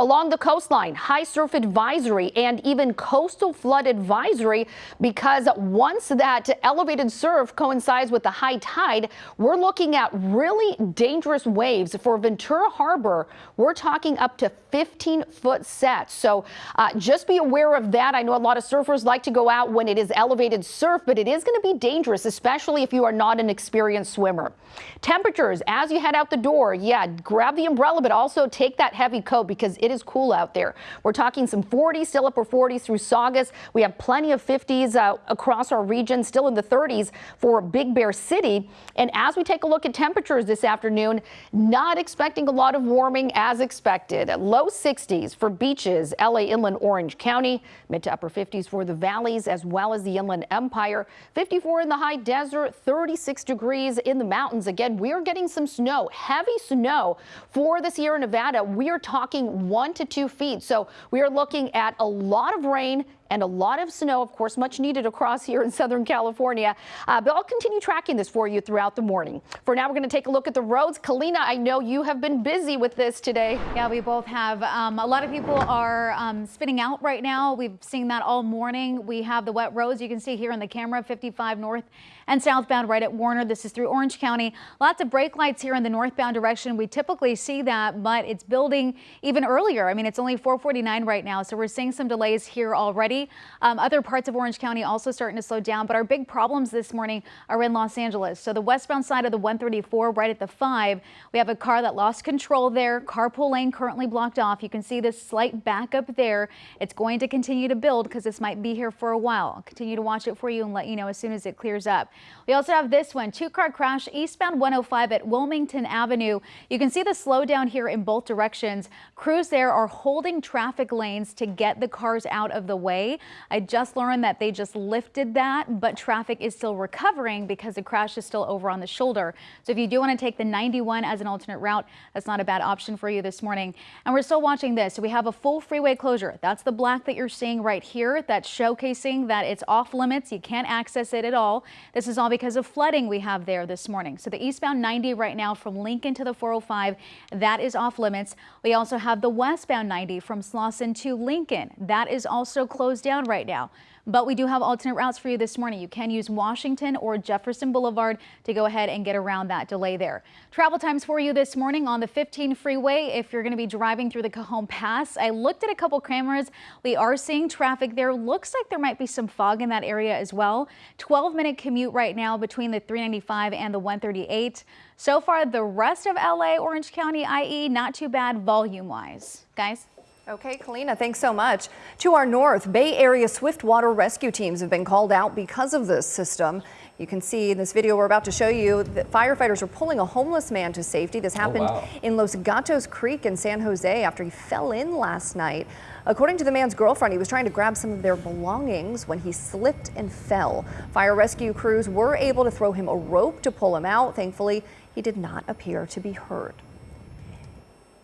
Along the coastline, high surf advisory and even coastal flood advisory because once that elevated surf coincides with the high tide, we're looking at really dangerous waves for Ventura Harbor. We're talking up to 15 foot sets. So uh, just be aware of that. I know a lot of surfers like to go out when it is elevated surf, but it is going to be dangerous, especially if you are not an experienced swimmer. Temperatures as you head out the door. Yeah, grab the umbrella, but also take that heavy coat because it is cool out there. We're talking some 40s, still upper 40s through Saugus. We have plenty of 50s uh, across our region, still in the 30s for Big Bear City. And as we take a look at temperatures this afternoon, not expecting a lot of warming as expected. Low 60s for beaches, LA Inland Orange County, mid to upper 50s for the valleys as well as the Inland Empire, 54 in the high desert, 36 degrees in the mountains. Again, we are getting some snow, heavy snow for the Sierra Nevada. We are talking one to two feet. So we are looking at a lot of rain and a lot of snow, of course, much needed across here in Southern California. Uh, but I'll continue tracking this for you throughout the morning. For now, we're going to take a look at the roads. Kalina, I know you have been busy with this today. Yeah, we both have. Um, a lot of people are um, spinning out right now. We've seen that all morning. We have the wet roads you can see here in the camera, 55 north and southbound right at Warner. This is through Orange County. Lots of brake lights here in the northbound direction. We typically see that, but it's building even earlier. I mean, it's only 449 right now, so we're seeing some delays here already. Um, other parts of Orange County also starting to slow down, but our big problems this morning are in Los Angeles. So the westbound side of the 134 right at the 5, we have a car that lost control there. Carpool lane currently blocked off. You can see this slight backup there. It's going to continue to build because this might be here for a while. I'll continue to watch it for you and let you know as soon as it clears up. We also have this one, two-car crash eastbound 105 at Wilmington Avenue. You can see the slowdown here in both directions. Crews there are holding traffic lanes to get the cars out of the way. I just learned that they just lifted that, but traffic is still recovering because the crash is still over on the shoulder. So if you do want to take the 91 as an alternate route, that's not a bad option for you this morning. And we're still watching this. So we have a full freeway closure. That's the black that you're seeing right here. That's showcasing that it's off limits. You can't access it at all. This is all because of flooding we have there this morning. So the eastbound 90 right now from Lincoln to the 405, that is off limits. We also have the westbound 90 from Slauson to Lincoln. That is also closed down right now. But we do have alternate routes for you this morning. You can use Washington or Jefferson Boulevard to go ahead and get around that delay there. Travel times for you this morning on the 15 freeway if you're going to be driving through the Cajon Pass. I looked at a couple cameras. We are seeing traffic there. Looks like there might be some fog in that area as well. 12 minute commute right now between the 395 and the 138. So far, the rest of LA, Orange County, IE, not too bad volume wise. Guys? Okay, Kalina, thanks so much. To our north, Bay Area Swiftwater rescue teams have been called out because of this system. You can see in this video we're about to show you that firefighters are pulling a homeless man to safety. This oh, happened wow. in Los Gatos Creek in San Jose after he fell in last night. According to the man's girlfriend, he was trying to grab some of their belongings when he slipped and fell. Fire rescue crews were able to throw him a rope to pull him out. Thankfully, he did not appear to be hurt.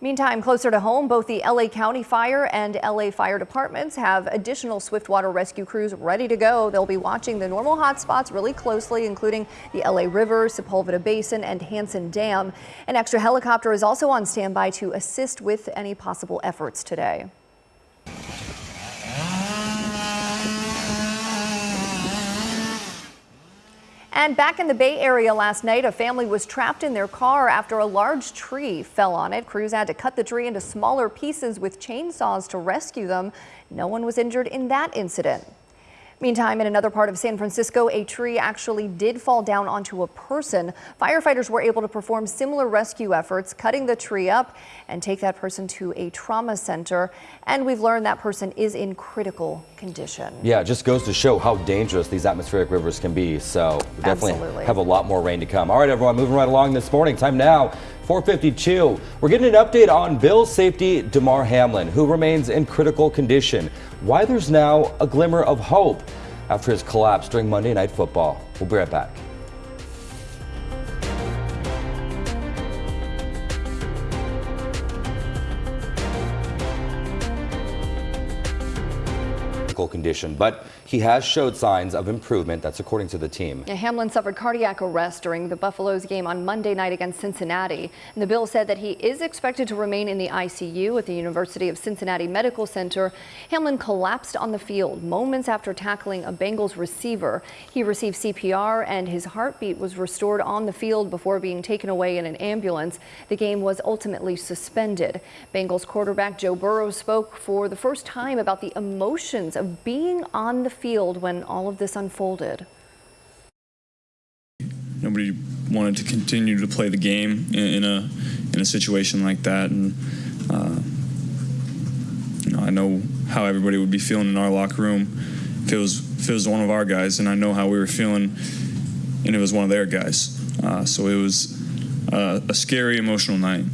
Meantime, closer to home, both the LA County Fire and LA Fire Departments have additional swiftwater rescue crews ready to go. They'll be watching the normal hotspots really closely, including the LA River, Sepulveda Basin, and Hansen Dam. An extra helicopter is also on standby to assist with any possible efforts today. And back in the Bay Area last night, a family was trapped in their car after a large tree fell on it. Crews had to cut the tree into smaller pieces with chainsaws to rescue them. No one was injured in that incident. Meantime, in another part of San Francisco, a tree actually did fall down onto a person. Firefighters were able to perform similar rescue efforts, cutting the tree up and take that person to a trauma center. And we've learned that person is in critical condition. Yeah, it just goes to show how dangerous these atmospheric rivers can be. So we definitely Absolutely. have a lot more rain to come. All right, everyone, moving right along this morning. Time now, 452. We're getting an update on Bill safety Damar Hamlin, who remains in critical condition. Why there's now a glimmer of hope after his collapse during Monday Night Football. We'll be right back. Condition, but he has showed signs of improvement. That's according to the team. Hamlin suffered cardiac arrest during the Buffaloes game on Monday night against Cincinnati. And the bill said that he is expected to remain in the ICU at the University of Cincinnati Medical Center. Hamlin collapsed on the field moments after tackling a Bengals receiver. He received CPR and his heartbeat was restored on the field before being taken away in an ambulance. The game was ultimately suspended. Bengals quarterback Joe Burrow spoke for the first time about the emotions of being on the field when all of this unfolded. Nobody wanted to continue to play the game in, in a in a situation like that, and uh, you know I know how everybody would be feeling in our locker room if it was if it was one of our guys, and I know how we were feeling, and it was one of their guys. Uh, so it was uh, a scary, emotional night.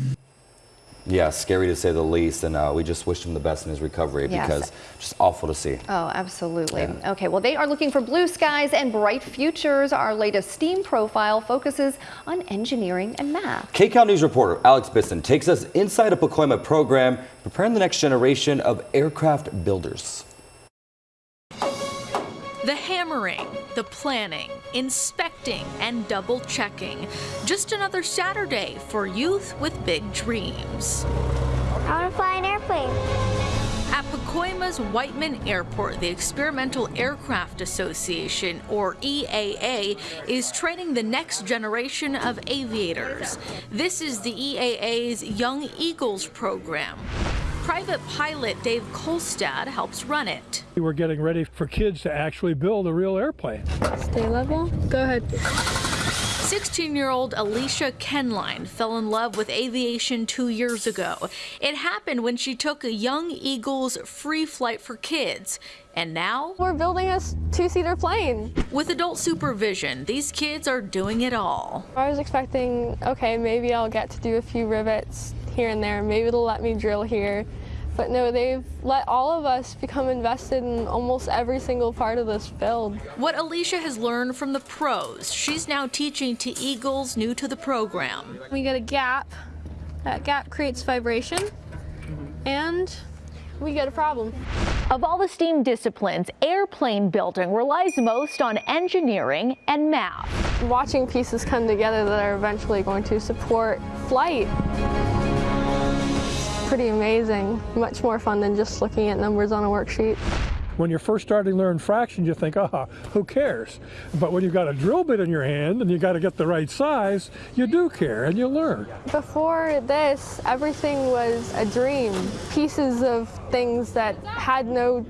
Yeah, scary to say the least, and uh, we just wish him the best in his recovery Yes. because just awful to see. Oh, absolutely. Okay, well, they are looking for blue skies and bright futures. Our latest STEAM profile focuses on engineering and math. KCAL News reporter Alex Biston takes us inside a Pacoima program preparing the next generation of aircraft builders. The hammering, the planning, inspecting, and double checking. Just another Saturday for youth with big dreams. I want to fly an airplane. At Pacoima's Whiteman Airport, the Experimental Aircraft Association, or EAA, is training the next generation of aviators. This is the EAA's Young Eagles program. Private pilot Dave Kolstad helps run it. We're getting ready for kids to actually build a real airplane. Stay level. Go ahead. 16 year old Alicia Kenline fell in love with aviation two years ago. It happened when she took a Young Eagles free flight for kids. And now we're building a two seater plane. With adult supervision, these kids are doing it all. I was expecting, okay, maybe I'll get to do a few rivets here and there. Maybe they'll let me drill here. But no, they've let all of us become invested in almost every single part of this build. What Alicia has learned from the pros, she's now teaching to Eagles new to the program. We get a gap. That gap creates vibration. And we get a problem. Of all the STEAM disciplines, airplane building relies most on engineering and math. Watching pieces come together that are eventually going to support flight. Pretty amazing. Much more fun than just looking at numbers on a worksheet. When you're first starting to learn fractions, you think, ah, who cares? But when you've got a drill bit in your hand and you got to get the right size, you do care and you learn. Before this, everything was a dream. Pieces of things that had no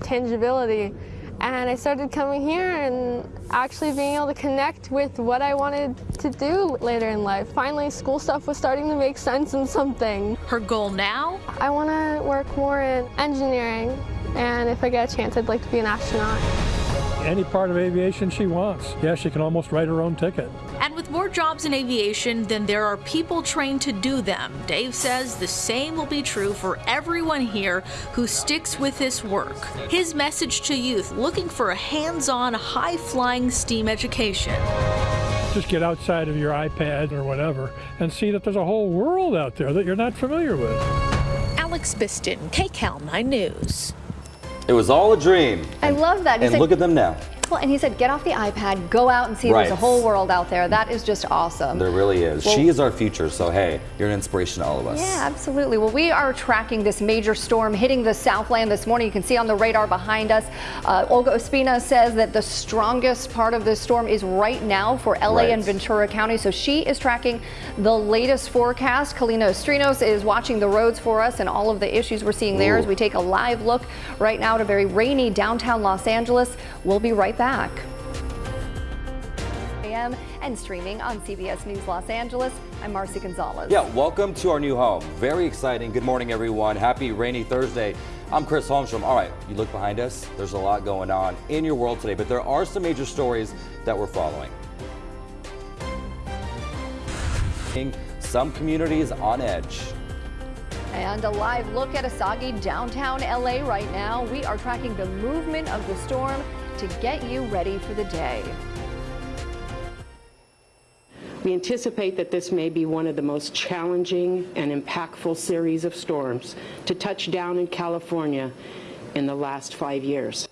tangibility. And I started coming here and actually being able to connect with what I wanted to do later in life. Finally, school stuff was starting to make sense in something. Her goal now? I want to work more in engineering. And if I get a chance, I'd like to be an astronaut. Any part of aviation she wants. Yeah, she can almost write her own ticket. And with more jobs in aviation than there are people trained to do them, Dave says the same will be true for everyone here who sticks with this work. His message to youth looking for a hands-on, high-flying STEAM education. Just get outside of your iPad or whatever and see that there's a whole world out there that you're not familiar with. Alex Biston, KCAL 9 News. It was all a dream. I love that. He And said- look at them now. Well, and he said, get off the iPad, go out and see there's a whole world out there. That is just awesome. There really is. Well- she is our future, so hey, you're an inspiration to all of us. Yeah, absolutely. Well, we are tracking this major storm hitting the Southland this morning. You can see on the radar behind us. Uh, Olga Ospina says that the strongest part of this storm is right now for LA Right. and Ventura County. So she is tracking the latest forecast. Kalina Estrinos is watching the roads for us and all of the issues we're seeing there Ooh. as we take a live look right now at a very rainy downtown Los Angeles. We'll be right back. AM and streaming on CBS News Los Angeles. I'm Marcy Gonzalez. Yeah, welcome to our new home. Very exciting. Good morning, everyone. Happy rainy Thursday. I'm Chris Holmstrom. All right, you look behind us. There's a lot going on in your world today, but there are some major stories that we're following. Some communities on edge. And a live look at a soggy downtown LA right now. We are tracking the movement of the storm to get you ready for the day. We anticipate that this may be one of the most challenging and impactful series of storms to touch down in California in the last five years.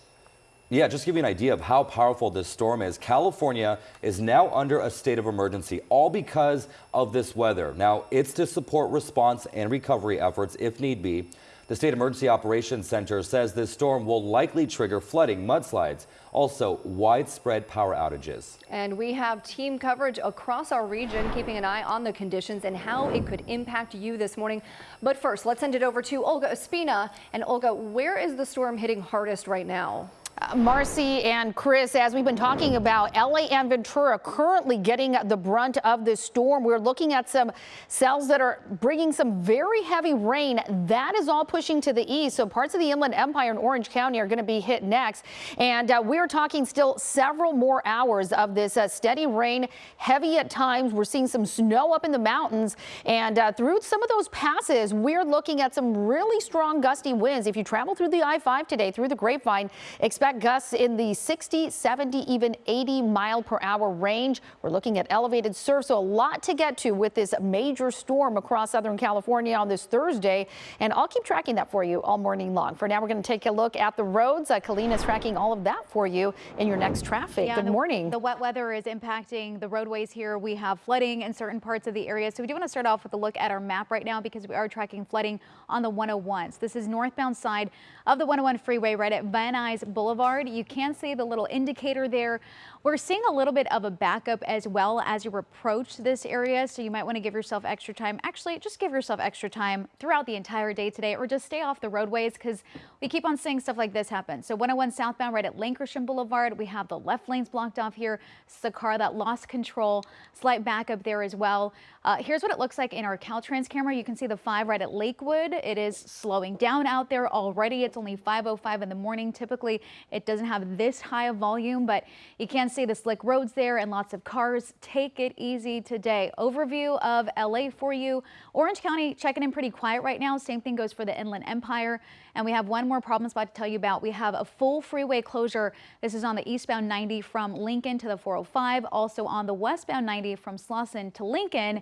Yeah, just to give you an idea of how powerful this storm is, California is now under a state of emergency, all because of this weather. Now, it's to support response and recovery efforts if need be. The State Emergency Operations Center says this storm will likely trigger flooding, mudslides, also widespread power outages. And we have team coverage across our region, keeping an eye on the conditions and how it could impact you this morning. But first, let's send it over to Olga Ospina. And Olga, where is the storm hitting hardest right now? Marcy and Chris, as we've been talking about, LA and Ventura currently getting the brunt of this storm. We're looking at some cells that are bringing some very heavy rain. That is all pushing to the east. So parts of the Inland Empire and Orange County are going to be hit next. And uh, we're talking still several more hours of this uh, steady rain, heavy at times. We're seeing some snow up in the mountains. And uh, through some of those passes, we're looking at some really strong gusty winds. If you travel through the I-5 today, through the Grapevine, expect expect gusts in the 60, 70, even 80 mile per hour range. We're looking at elevated surf, so a lot to get to with this major storm across Southern California on this Thursday. And I'll keep tracking that for you all morning long. For now, we're going to take a look at the roads. Uh, is tracking all of that for you in your next traffic. Yeah, Good the, morning. The wet weather is impacting the roadways here. We have flooding in certain parts of the area. So we do want to start off with a look at our map right now because we are tracking flooding on the 101s. This is northbound side of the 101 freeway right at Van Nuys Boulevard. Boulevard. You can see the little indicator there. We're seeing a little bit of a backup as well as you approach this area, so you might want to give yourself extra time. Actually, just give yourself extra time throughout the entire day today, or just stay off the roadways because we keep on seeing stuff like this happen. So 101 southbound right at Lankershim Boulevard, we have the left lanes blocked off here. It's the car that lost control. Slight backup there as well. Uh, here's what it looks like in our Caltrans camera. You can see the 5 right at Lakewood. It is slowing down out there already. It's only 5.05 in the morning. Typically, it doesn't have this high of volume, but you can see the slick roads there and lots of cars. Take it easy today. Overview of LA for you. Orange County checking in pretty quiet right now. Same thing goes for the Inland Empire. And we have one more problem spot to tell you about. We have a full freeway closure. This is on the eastbound 90 from Lincoln to the 405. Also on the westbound 90 from Slauson to Lincoln.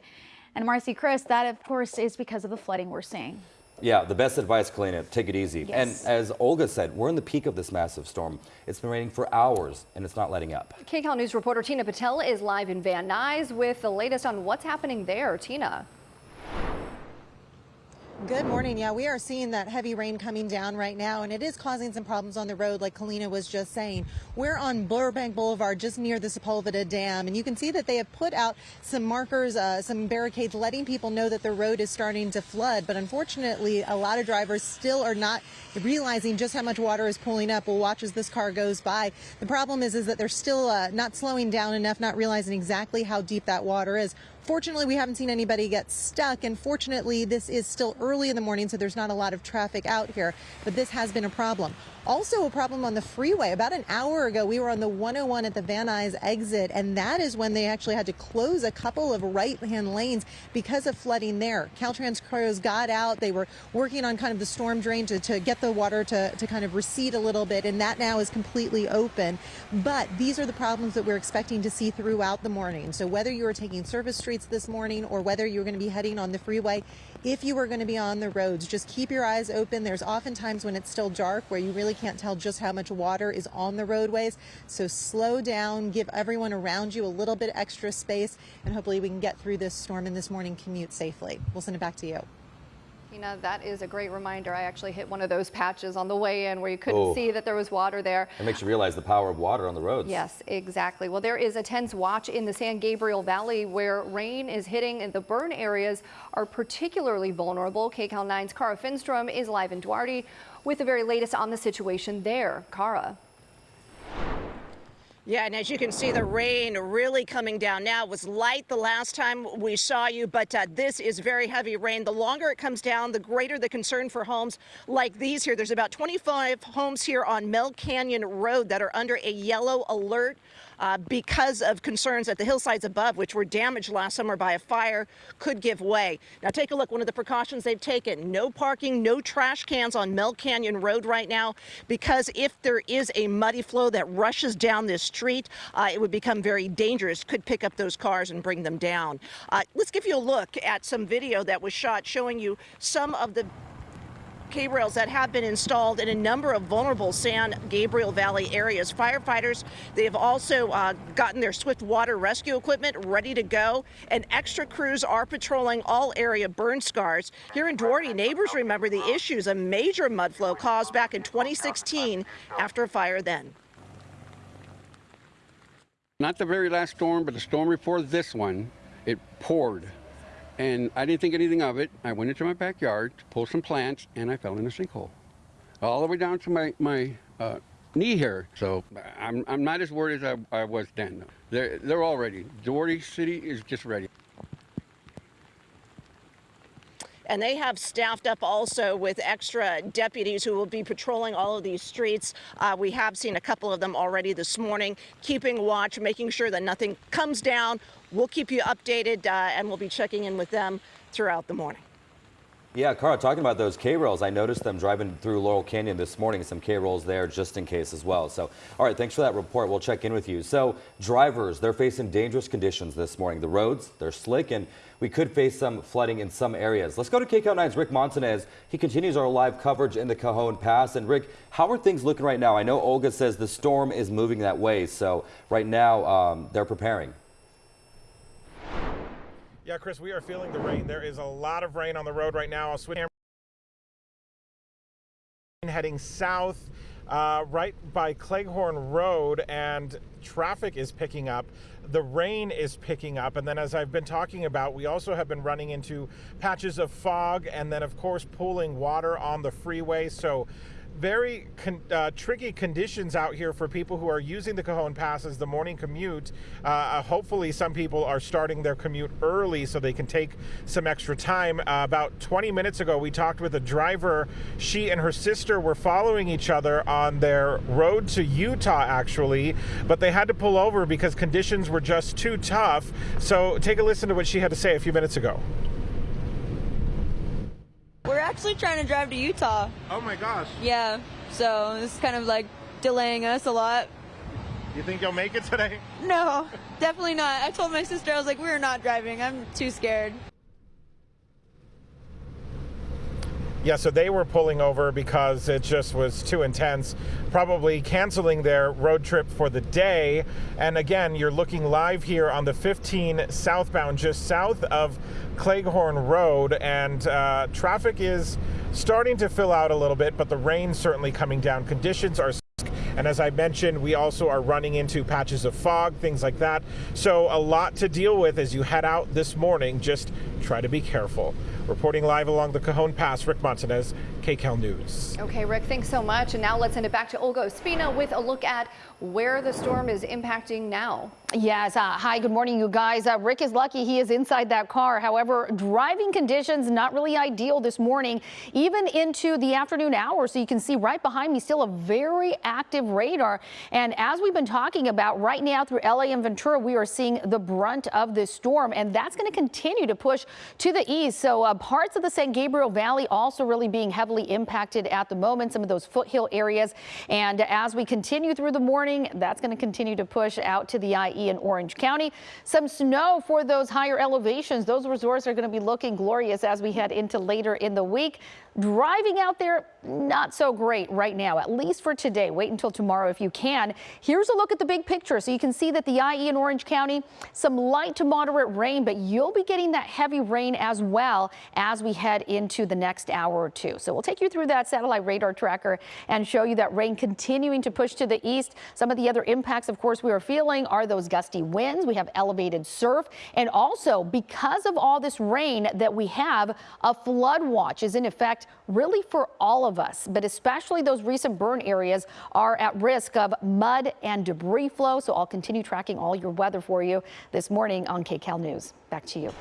And Marcy Chris, that of course is because of the flooding we're seeing. Yeah, the best advice, Kalina, take it easy. Yes. And as Olga said, we're in the peak of this massive storm. It's been raining for hours and it's not letting up. KCAL News reporter Tina Patel is live in Van Nuys with the latest on what's happening there. Tina. Good morning. Yeah, we are seeing that heavy rain coming down right now, and it is causing some problems on the road, like Kalina was just saying. We're on Burbank Boulevard, just near the Sepulveda Dam, and you can see that they have put out some markers, uh, some barricades, letting people know that the road is starting to flood. But unfortunately, a lot of drivers still are not realizing just how much water is pulling up. We'll watch as this car goes by. The problem is, is that they're still uh, not slowing down enough, not realizing exactly how deep that water is. Fortunately, we haven't seen anybody get stuck, and fortunately, this is still early in the morning, so there's not a lot of traffic out here, but this has been a problem. Also a problem on the freeway. About an hour ago, we were on the 101 at the Van Nuys exit, and that is when they actually had to close a couple of right-hand lanes because of flooding there. Caltrans crews got out. They were working on kind of the storm drain to, to get the water to, to kind of recede a little bit, and that now is completely open. But these are the problems that we're expecting to see throughout the morning. So whether you are taking service streets this morning or whether you're going to be heading on the freeway, if you are going to be on the roads, just keep your eyes open. There's often times when it's still dark where you really can't tell just how much water is on the roadways. So slow down, give everyone around you a little bit extra space, and hopefully we can get through this storm and this morning commute safely. We'll send it back to you. Tina, that is a great reminder. I actually hit one of those patches on the way in where you couldn't Oh. see that there was water there. It makes you realize the power of water on the roads. Yes, exactly. Well, there is a tense watch in the San Gabriel Valley where rain is hitting and the burn areas are particularly vulnerable. KCAL 9's Kara Finnstrom is live in Duarte with the very latest on the situation there. Kara. Yeah, and as you can see, the rain really coming down now. It was light the last time we saw you, but uh, this is very heavy rain. The longer it comes down, the greater the concern for homes like these here. There's about 25 homes here on Mel Canyon Road that are under a yellow alert. Uh, because of concerns that the hillsides above, which were damaged last summer by a fire, could give way. Now, take a look. One of the precautions they've taken no parking, no trash cans on Mel Canyon Road right now, because if there is a muddy flow that rushes down this street, uh, it would become very dangerous, could pick up those cars and bring them down. Uh, let's give you a look at some video that was shot showing you some of the K-rails that have been installed in a number of vulnerable San Gabriel Valley areas. Firefighters, they have also uh, gotten their swift water rescue equipment ready to go, and extra crews are patrolling all area burn scars. Here in Duarte, neighbors remember the issues a major mud flow caused back in 2016 after a fire then. Not the very last storm, but the storm before this one, it poured. And I didn't think anything of it. I went into my backyard to pull some plants, and I fell in a sinkhole. All the way down to my, my uh, knee here. So I'm, I'm not as worried as I, I was then. They're, they're all ready. Duarte City is just ready. And they have staffed up also with extra deputies who will be patrolling all of these streets. Uh, we have seen a couple of them already this morning, keeping watch, making sure that nothing comes down. We'll keep you updated uh, and we'll be checking in with them throughout the morning. Yeah, Kara, talking about those K-rails, I noticed them driving through Laurel Canyon this morning, some K-rails there just in case as well. So, all right, thanks for that report. We'll check in with you. So, drivers, they're facing dangerous conditions this morning. The roads, they're slick, and we could face some flooding in some areas. Let's go to KCAL 9's Rick Montanez. He continues our live coverage in the Cajon Pass. And Rick, how are things looking right now? I know Olga says the storm is moving that way. So, right now, um, they're preparing. Yeah, Chris, we are feeling the rain. There is a lot of rain on the road right now. I'll switch heading south uh, right by Cleghorn Road, and traffic is picking up. The rain is picking up, and then as I've been talking about, we also have been running into patches of fog, and then of course pooling water on the freeway. So very con uh, tricky conditions out here for people who are using the Cajon Pass as the morning commute. Uh, uh, hopefully, some people are starting their commute early so they can take some extra time. Uh, about 20 minutes ago, we talked with a driver. She and her sister were following each other on their road to Utah, actually, but they had to pull over because conditions were just too tough. So, take a listen to what she had to say a few minutes ago. We're actually trying to drive to Utah. Oh my gosh. Yeah, so it's kind of like delaying us a lot. You think you'll make it today? No, definitely not. I told my sister, I was like, we're not driving. I'm too scared. Yeah, so they were pulling over because it just was too intense, probably canceling their road trip for the day. And again, you're looking live here on the 15 southbound, just south of Cleghorn Road, and uh, traffic is starting to fill out a little bit, but the rain certainly coming down. Conditions are and as I mentioned, we also are running into patches of fog, things like that. So a lot to deal with as you head out this morning. Just try to be careful. Reporting live along the Cajon Pass, Rick Montanez, KCAL News. Okay, Rick, thanks so much. And now let's send it back to Olga Ospina with a look at where the storm is impacting now. Yes. Uh, hi, good morning, you guys. Uh, Rick is lucky he is inside that car. However, driving conditions not really ideal this morning, even into the afternoon hours. So you can see right behind me still a very active radar. And as we've been talking about right now through LA and Ventura, we are seeing the brunt of this storm, and that's going to continue to push to the east. So uh, parts of the San Gabriel Valley also really being heavily impacted at the moment, some of those foothill areas. And as we continue through the morning, that's going to continue to push out to the IE in Orange County. Some snow for those higher elevations. Those resorts are going to be looking glorious as we head into later in the week. Driving out there, not so great right now, at least for today. Wait until tomorrow if you can. Here's a look at the big picture. So you can see that the IE in Orange County, some light to moderate rain, but you'll be getting that heavy rain as well as we head into the next hour or two. So we'll take you through that satellite radar tracker and show you that rain continuing to push to the east. Some of the other impacts, of course, we are feeling are those gusty winds. We have elevated surf. And also, because of all this rain that we have, a flood watch is in effect really for all of us, but especially those recent burn areas are at risk of mud and debris flow. So I'll continue tracking all your weather for you this morning on KCAL News. Back to you.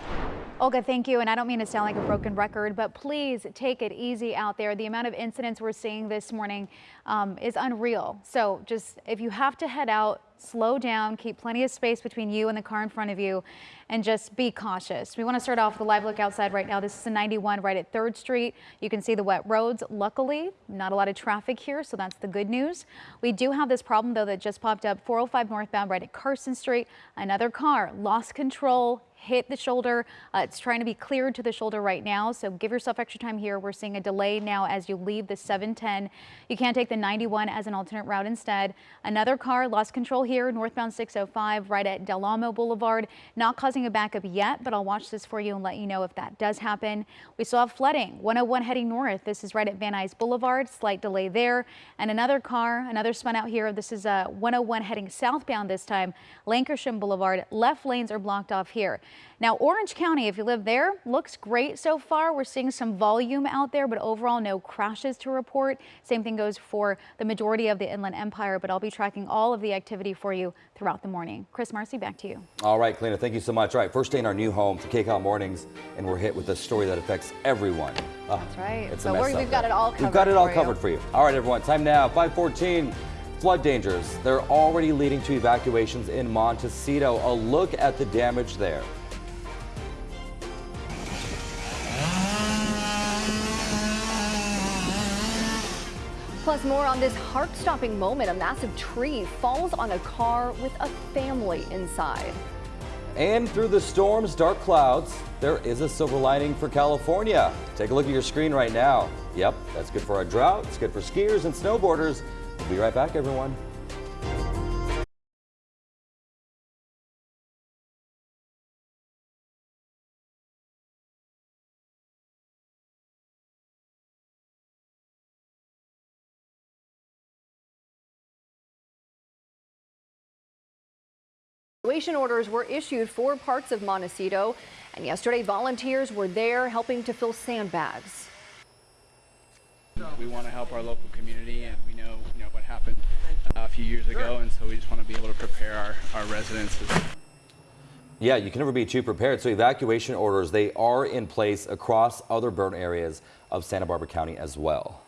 Olga, thank you. And I don't mean to sound like a broken record, but please take it easy out there. The amount of incidents we're seeing this morning um, is unreal. So just if you have to head out, slow down, keep plenty of space between you and the car in front of you, and just be cautious. We want to start off with a live look outside right now. This is the 91 right at 3rd Street. You can see the wet roads. Luckily, not a lot of traffic here, so that's the good news. We do have this problem, though, that just popped up 405 northbound right at Carson Street. Another car lost control, hit the shoulder. Uh, it's trying to be cleared to the shoulder right now, so give yourself extra time here. We're seeing a delay now as you leave the 710. You can take the 91 as an alternate route instead. Another car lost control here, northbound 605 right at Del Amo Boulevard. Not causing a backup yet, but I'll watch this for you and let you know if that does happen. We still have flooding, 101 heading north. This is right at Van Nuys Boulevard, slight delay there. And another car, another spun out here. This is a 101 heading southbound this time, Lankershim Boulevard. Left lanes are blocked off here. Now, Orange County, if you live there, looks great so far. We're seeing some volume out there, but overall no crashes to report. Same thing goes for the majority of the Inland Empire, but I'll be tracking all of the activity for you throughout the morning. Chris Marcy, back to you. All right, Kalina, thank you so much. All right, first day in our new home to KCAL Mornings, and we're hit with a story that affects everyone. Oh, That's right. It's mess we've got it all covered. We've got it all for covered you. for you. All right, everyone, time now, 514. Flood dangers. They're already leading to evacuations in Montecito. A look at the damage there. Plus, more on this heart-stopping moment. A massive tree falls on a car with a family inside. And through the storm's dark clouds, there is a silver lining for California. Take a look at your screen right now. Yep, that's good for our drought. It's good for skiers and snowboarders. We'll be right back, everyone. Evacuation orders were issued for parts of Montecito, and yesterday volunteers were there helping to fill sandbags. We want to help our local community, and we know you know what happened uh, a few years ago, and so we just want to be able to prepare our, our residents. Yeah, you can never be too prepared. So evacuation orders, they are in place across other burn areas of Santa Barbara County as well.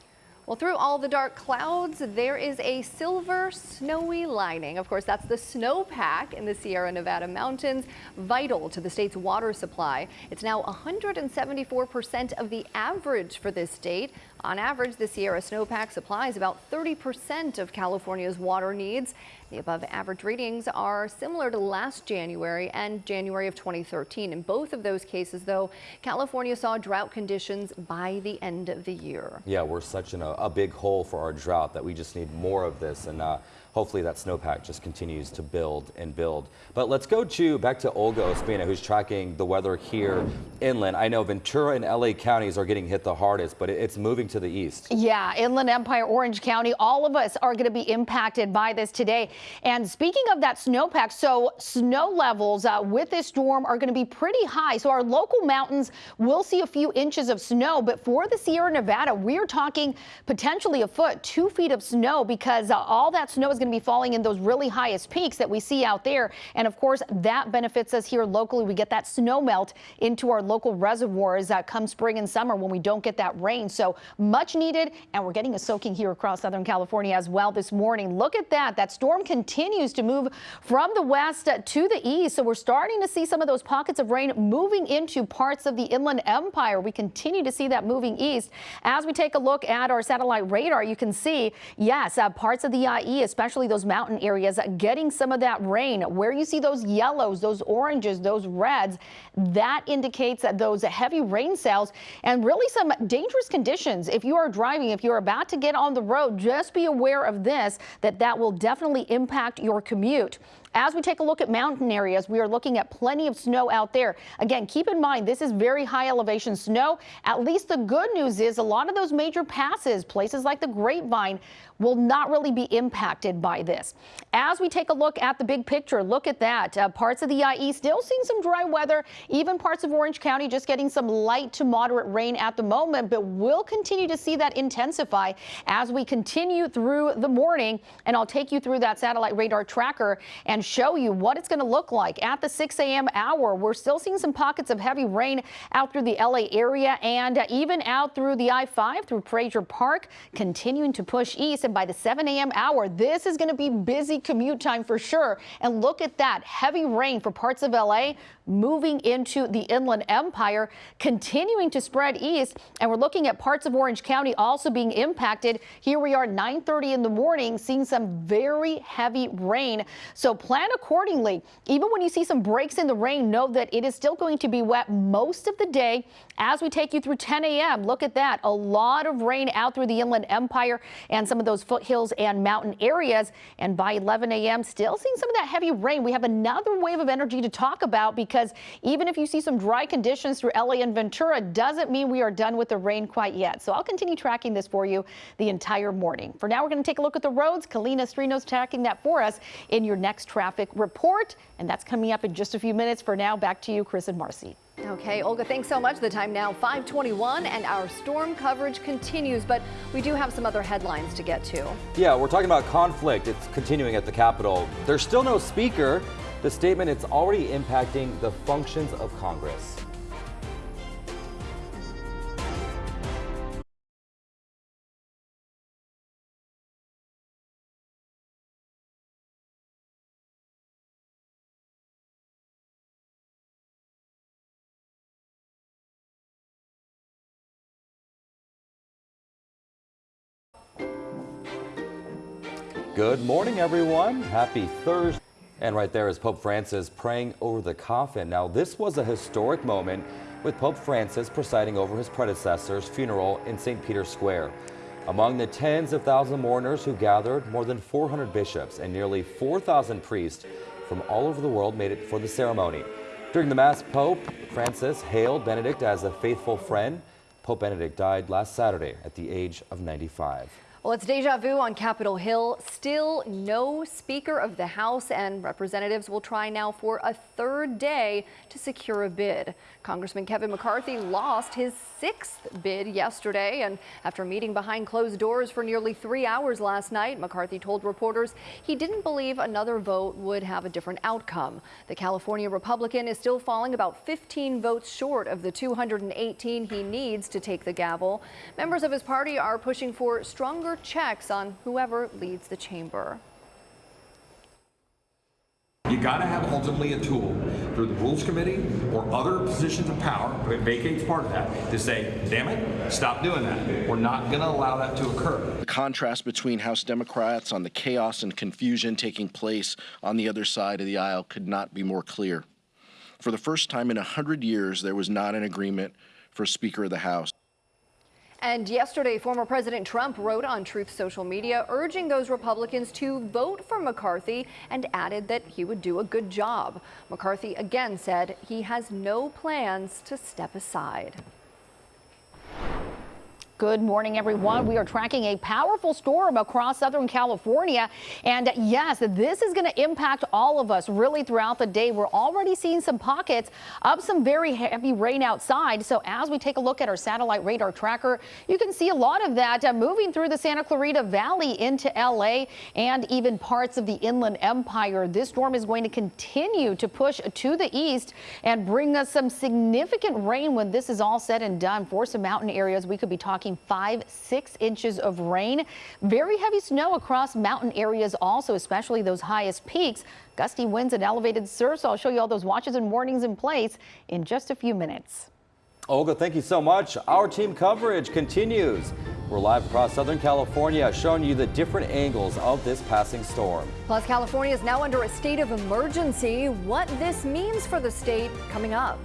Well, through all the dark clouds, there is a silver snowy lining. Of course, that's the snowpack in the Sierra Nevada mountains, vital to the state's water supply. It's now 174% of the average for this state. On average, the Sierra snowpack supplies about 30% of California's water needs. The above average readings are similar to last January and January of 2013. In both of those cases, though, California saw drought conditions by the end of the year. Yeah, we're such in a, a big hole for our drought that we just need more of this. And uh, hopefully that snowpack just continues to build and build. But let's go to back to Olga Ospina, who's tracking the weather here inland. I know Ventura and LA counties are getting hit the hardest, but it's moving to the east. Yeah, Inland Empire, Orange County, all of us are going to be impacted by this today. And speaking of that snowpack, so snow levels uh, with this storm are going to be pretty high. So our local mountains will see a few inches of snow, but for the Sierra Nevada, we're talking potentially a foot, two feet of snow because uh, all that snow is going to be falling in those really highest peaks that we see out there. And of course, that benefits us here locally. We get that snow melt into our local reservoirs uh, come spring and summer when we don't get that rain. So much needed. And we're getting a soaking here across Southern California as well this morning. Look at that. That storm continues to move from the west to the east. So we're starting to see some of those pockets of rain moving into parts of the Inland Empire. We continue to see that moving east. As we take a look at our satellite radar, you can see, yes, uh, parts of the IE, especially those mountain areas, getting some of that rain. Where you see those yellows, those oranges, those reds, that indicates that those heavy rain cells and really some dangerous conditions. If you are driving, if you're about to get on the road, just be aware of this, that that will definitely impact your commute. As we take a look at mountain areas, we are looking at plenty of snow out there. Again, keep in mind, this is very high elevation snow. At least the good news is a lot of those major passes, places like the Grapevine, will not really be impacted by this. As we take a look at the big picture, look at that. Uh, parts of the IE still seeing some dry weather, even parts of Orange County just getting some light to moderate rain at the moment, but we'll continue to see that intensify as we continue through the morning. And I'll take you through that satellite radar tracker and show you what it's going to look like at the 6 a.m. hour. We're still seeing some pockets of heavy rain out through the LA area and uh, even out through the I-5 through Frazier Park, continuing to push east. And by the 7 a.m. hour, this is going to be busy commute time for sure. And look at that heavy rain for parts of LA moving into the Inland Empire, continuing to spread east. And we're looking at parts of Orange County also being impacted. Here we are 930 in the morning, seeing some very heavy rain. So plan accordingly. Even when you see some breaks in the rain, know that it is still going to be wet most of the day as we take you through 10 a.m. Look at that. A lot of rain out through the Inland Empire and some of those foothills and mountain areas. And by 11 a.m., still seeing some of that heavy rain. We have another wave of energy to talk about because even if you see some dry conditions through LA and Ventura, doesn't mean we are done with the rain quite yet. So I'll continue tracking this for you the entire morning. For now, we're going to take a look at the roads. Kalina Strino's tracking that for us in your next traffic report. And that's coming up in just a few minutes. For now, back to you, Chris and Marcy. Okay, Olga, thanks so much. The time now 521 and our storm coverage continues, but we do have some other headlines to get to. Yeah, we're talking about conflict. It's continuing at the Capitol. There's still no speaker. The statement, it's already impacting the functions of Congress. Good morning, everyone. Happy Thursday. And right there is Pope Francis praying over the coffin. Now, this was a historic moment with Pope Francis presiding over his predecessor's funeral in St. Peter's Square. Among the tens of thousands of mourners who gathered, more than 400 bishops and nearly 4,000 priests from all over the world made it for the ceremony. During the Mass, Pope Francis hailed Benedict as a faithful friend. Pope Benedict died last Saturday at the age of 95. Well, it's deja vu on Capitol Hill. Still no Speaker of the House, and representatives will try now for a third day to secure a bid. Congressman Kevin McCarthy lost his sixth bid yesterday, and after meeting behind closed doors for nearly three hours last night, McCarthy told reporters he didn't believe another vote would have a different outcome. The California Republican is still falling about 15 votes short of the 218 he needs to take the gavel. Members of his party are pushing for stronger checks on whoever leads the chamber. You got to have ultimately a tool through the Rules Committee or other positions of power, but vacates part of that, to say, damn it, stop doing that. We're not going to allow that to occur. The contrast between House Democrats on the chaos and confusion taking place on the other side of the aisle could not be more clear. For the first time in 100 years, there was not an agreement for Speaker of the House. And yesterday, former President Trump wrote on Truth social media urging those Republicans to vote for McCarthy and added that he would do a good job. McCarthy again said he has no plans to step aside. Good morning, everyone. We are tracking a powerful storm across Southern California. And yes, this is going to impact all of us really throughout the day. We're already seeing some pockets of some very heavy rain outside. So as we take a look at our satellite radar tracker, you can see a lot of that uh, moving through the Santa Clarita Valley into LA and even parts of the Inland Empire. This storm is going to continue to push to the east and bring us some significant rain when this is all said and done. For some mountain areas, we could be talking five, six inches of rain. Very heavy snow across mountain areas also, especially those highest peaks. Gusty winds and elevated surf. So I'll show you all those watches and warnings in place in just a few minutes. Olga, thank you so much. Our team coverage continues. We're live across Southern California, showing you the different angles of this passing storm. Plus, California is now under a state of emergency. What this means for the state coming up.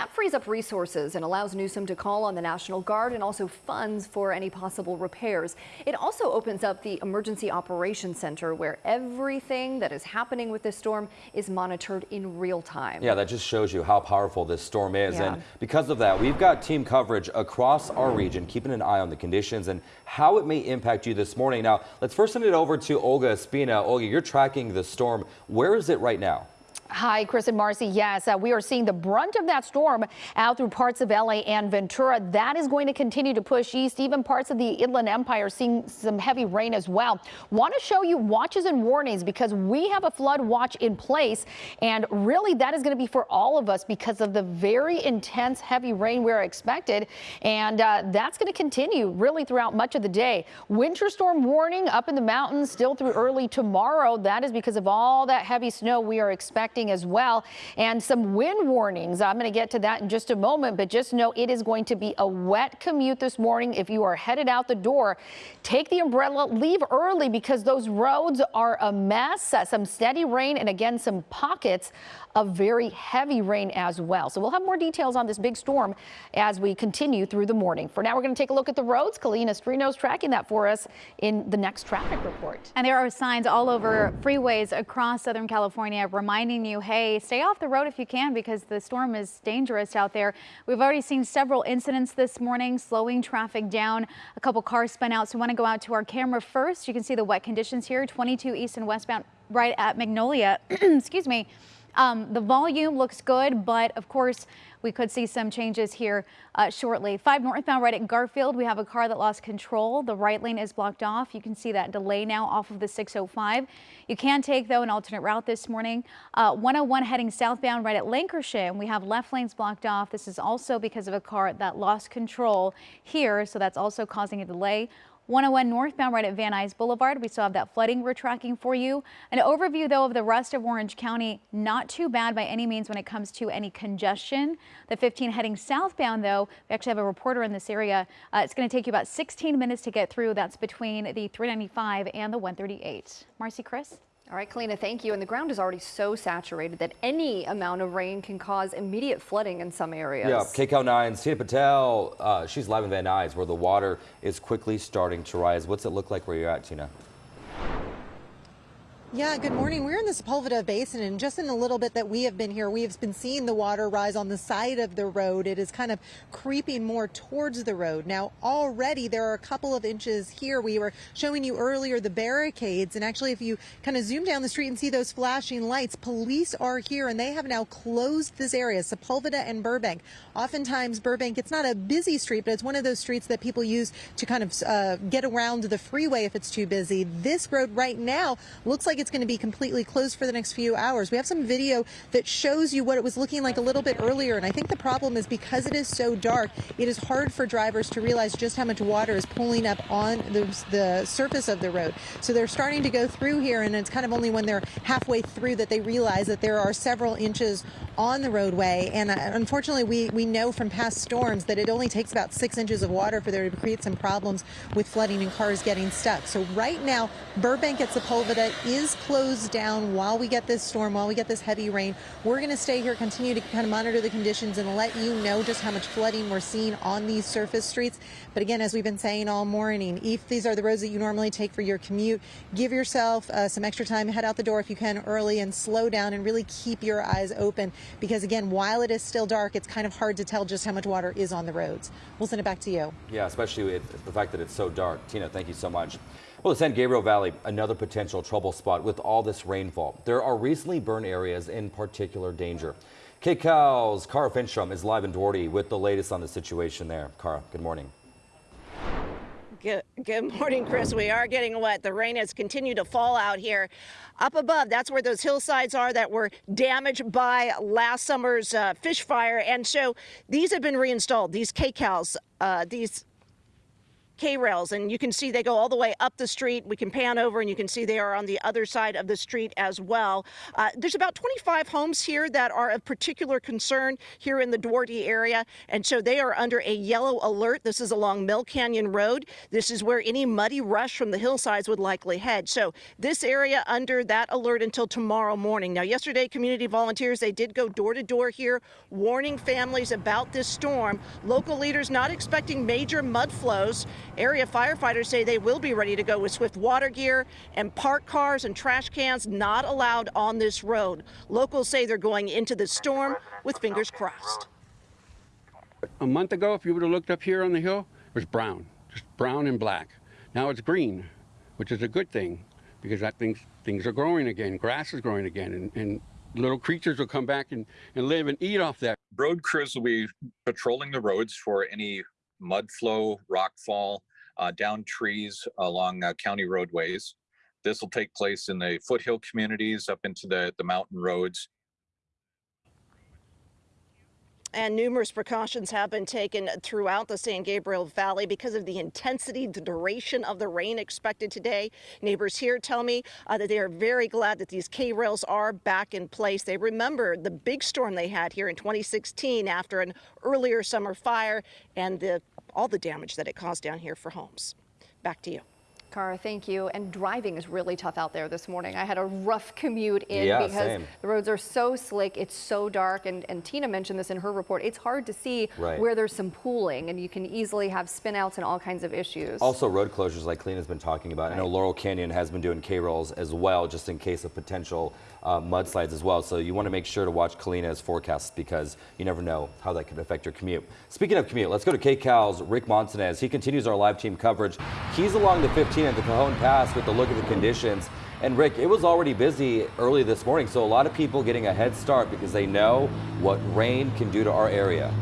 That frees up resources and allows Newsom to call on the National Guard and also funds for any possible repairs. It also opens up the Emergency Operations Center where everything that is happening with this storm is monitored in real time. Yeah, that just shows you how powerful this storm is. Yeah. And because of that, we've got team coverage across our region, keeping an eye on the conditions and how it may impact you this morning. Now, let's first send it over to Olga Ospina. Olga, you're tracking the storm. Where is it right now? Hi, Chris and Marcy. Yes, uh, we are seeing the brunt of that storm out through parts of LA and Ventura. That is going to continue to push east. Even parts of the Inland Empire seeing some heavy rain as well. Want to show you watches and warnings because we have a flood watch in place. And really, that is going to be for all of us because of the very intense heavy rain we're expected. And uh, that's going to continue really throughout much of the day. Winter storm warning up in the mountains still through early tomorrow. That is because of all that heavy snow we are expecting as well. And some wind warnings. I'm going to get to that in just a moment, but just know it is going to be a wet commute this morning. If you are headed out the door, take the umbrella, leave early because those roads are a mess. Some steady rain and again, some pockets of very heavy rain as well. So we'll have more details on this big storm as we continue through the morning. For now, we're going to take a look at the roads. Kalina Strino's tracking that for us in the next traffic report. And there are signs all over freeways across Southern California reminding you, hey, stay off the road if you can because the storm is dangerous out there. We've already seen several incidents this morning, slowing traffic down. A couple cars spun out. So we want to go out to our camera first. You can see the wet conditions here, 22 east and westbound right at Magnolia. *clears throat* Excuse me. Um, the volume looks good, but of course, we could see some changes here uh, shortly. 5 northbound right at Garfield, we have a car that lost control. The right lane is blocked off. You can see that delay now off of the 605. You can take, though, an alternate route this morning. Uh, 101 heading southbound right at Lancashire, and we have left lanes blocked off. This is also because of a car that lost control here, so that's also causing a delay. 101 northbound right at Van Nuys Boulevard. We still have that flooding we're tracking for you. An overview, though, of the rest of Orange County. Not too bad by any means when it comes to any congestion. The 15 heading southbound, though, we actually have a reporter in this area. Uh, it's going to take you about 16 minutes to get through. That's between the 395 and the 138. Marcy, Chris? All right, Kalina, thank you. And the ground is already so saturated that any amount of rain can cause immediate flooding in some areas. Yeah, KCAL 9's Tina Patel, uh, she's live in Van Nuys where the water is quickly starting to rise. What's it look like where you're at, Tina? Yeah, good morning. We're in the Sepulveda Basin, and just in a little bit that we have been here, we have been seeing the water rise on the side of the road. It is kind of creeping more towards the road. Now, already there are a couple of inches here. We were showing you earlier the barricades, and actually, if you kind of zoom down the street and see those flashing lights, police are here, and they have now closed this area, Sepulveda and Burbank. Oftentimes, Burbank, it's not a busy street, but it's one of those streets that people use to kind of uh, get around the freeway if it's too busy. This road right now looks like it's going to be completely closed for the next few hours. We have some video that shows you what it was looking like a little bit earlier. And I think the problem is because it is so dark, it is hard for drivers to realize just how much water is pulling up on the, the surface of the road. So they're starting to go through here, and it's kind of only when they're halfway through that they realize that there are several inches on the roadway. And uh, unfortunately, we, we know from past storms that it only takes about six inches of water for there to create some problems with flooding and cars getting stuck. So right now, Burbank at Sepulveda is closed down while we get this storm, while we get this heavy rain. We're going to stay here, continue to kind of monitor the conditions and let you know just how much flooding we're seeing on these surface streets. But again, as we've been saying all morning, if these are the roads that you normally take for your commute, give yourself uh, some extra time, head out the door if you can early and slow down and really keep your eyes open because again, while it is still dark, it's kind of hard to tell just how much water is on the roads. We'll send it back to you. Yeah, especially with the fact that it's so dark. Tina, thank you so much. Well, the San Gabriel Valley, another potential trouble spot with all this rainfall. There are recently burned areas in particular danger. KCAL's Kara Finnstrom is live in Duarte with the latest on the situation there. Kara, good morning. Good, good morning, Chris. We are getting wet. The rain has continued to fall out here. Up above, that's where those hillsides are that were damaged by last summer's uh, fish fire. And so these have been reinstalled, these KCALs, uh, these K-rails and you can see they go all the way up the street. We can pan over and you can see they are on the other side of the street as well. Uh, there's about 25 homes here that are of particular concern here in the Duarte area and so they are under a yellow alert. This is along Mill Canyon Road. This is where any muddy rush from the hillsides would likely head. So this area under that alert until tomorrow morning. Now yesterday community volunteers they did go door to door here warning families about this storm. Local leaders not expecting major mud flows Area firefighters say they will be ready to go with swift water gear and parked cars and trash cans not allowed on this road. Locals say they're going into the storm with fingers crossed. A month ago, if you would have looked up here on the hill, it was brown, just brown and black. Now it's green, which is a good thing because that things things are growing again. Grass is growing again, and, and little creatures will come back and, and live and eat off that. Road crews will be patrolling the roads for any mud flow, rock fall, uh, down trees along uh, county roadways. This will take place in the foothill communities up into the, the mountain roads. And numerous precautions have been taken throughout the San Gabriel Valley because of the intensity, the duration of the rain expected today. Neighbors here tell me uh, that they are very glad that these K-rails are back in place. They remember the big storm they had here in 2016 after an earlier summer fire and the, all the damage that it caused down here for homes. Back to you. Kara, thank you. And driving is really tough out there this morning. I had a rough commute in Yeah, because same. the roads are so slick, it's so dark, and, and Tina mentioned this in her report. It's hard to see Right. where there's some pooling, and you can easily have spinouts and all kinds of issues. Also, road closures like Clean has been talking about. I know Laurel Canyon has been doing K-rails as well, just in case of potential uh, mudslides as well. So you want to make sure to watch Kalina's forecasts because you never know how that could affect your commute. Speaking of commute, let's go to KCAL's Rick Montanez. He continues our live team coverage. He's along the 15 at the Cajon Pass with a look at the conditions. And Rick, it was already busy early this morning, so a lot of people getting a head start because they know what rain can do to our area.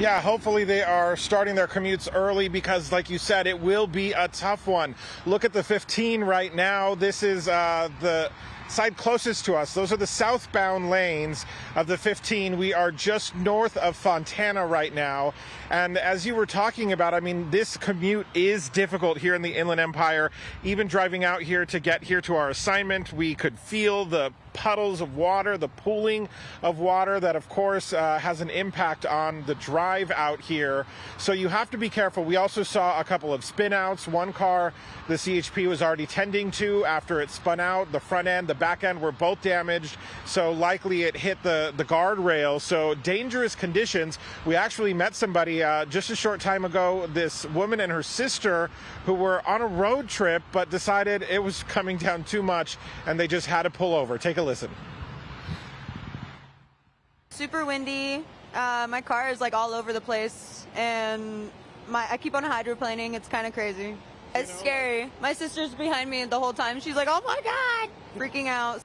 Yeah, hopefully they are starting their commutes early because, like you said, it will be a tough one. Look at the 15 right now. This is uh, the side closest to us. Those are the southbound lanes of the 15. We are just north of Fontana right now. And as you were talking about, I mean, this commute is difficult here in the Inland Empire. Even driving out here to get here to our assignment, we could feel the puddles of water, the pooling of water that, of course, uh, has an impact on the drive out here. So you have to be careful. We also saw a couple of spin outs. One car the CHP was already tending to after it spun out. The front end, the back end were both damaged. So likely it hit the, the guardrail. So dangerous conditions. We actually met somebody uh, just a short time ago, this woman and her sister who were on a road trip but decided it was coming down too much and they just had to pull over. Take a listen. Super windy. Uh, my car is like all over the place, and my I keep on hydroplaning. It's kind of crazy. It's scary. My sister's behind me the whole time. She's like, "Oh my god!" freaking out.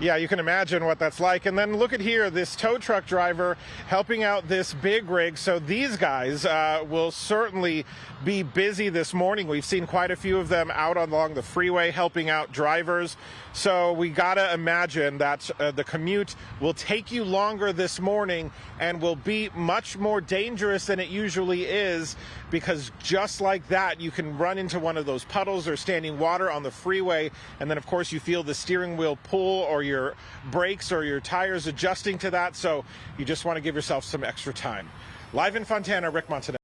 Yeah, you can imagine what that's like. And then look at here, this tow truck driver helping out this big rig. So these guys uh, will certainly be busy this morning. We've seen quite a few of them out along the freeway helping out drivers. So we got to imagine that uh, the commute will take you longer this morning and will be much more dangerous than it usually is because just like that, you can run into one of those puddles or standing water on the freeway. And then, of course, you feel the steering wheel pull or your brakes or your tires adjusting to that. So you just want to give yourself some extra time. Live in Fontana, Rick Montanez.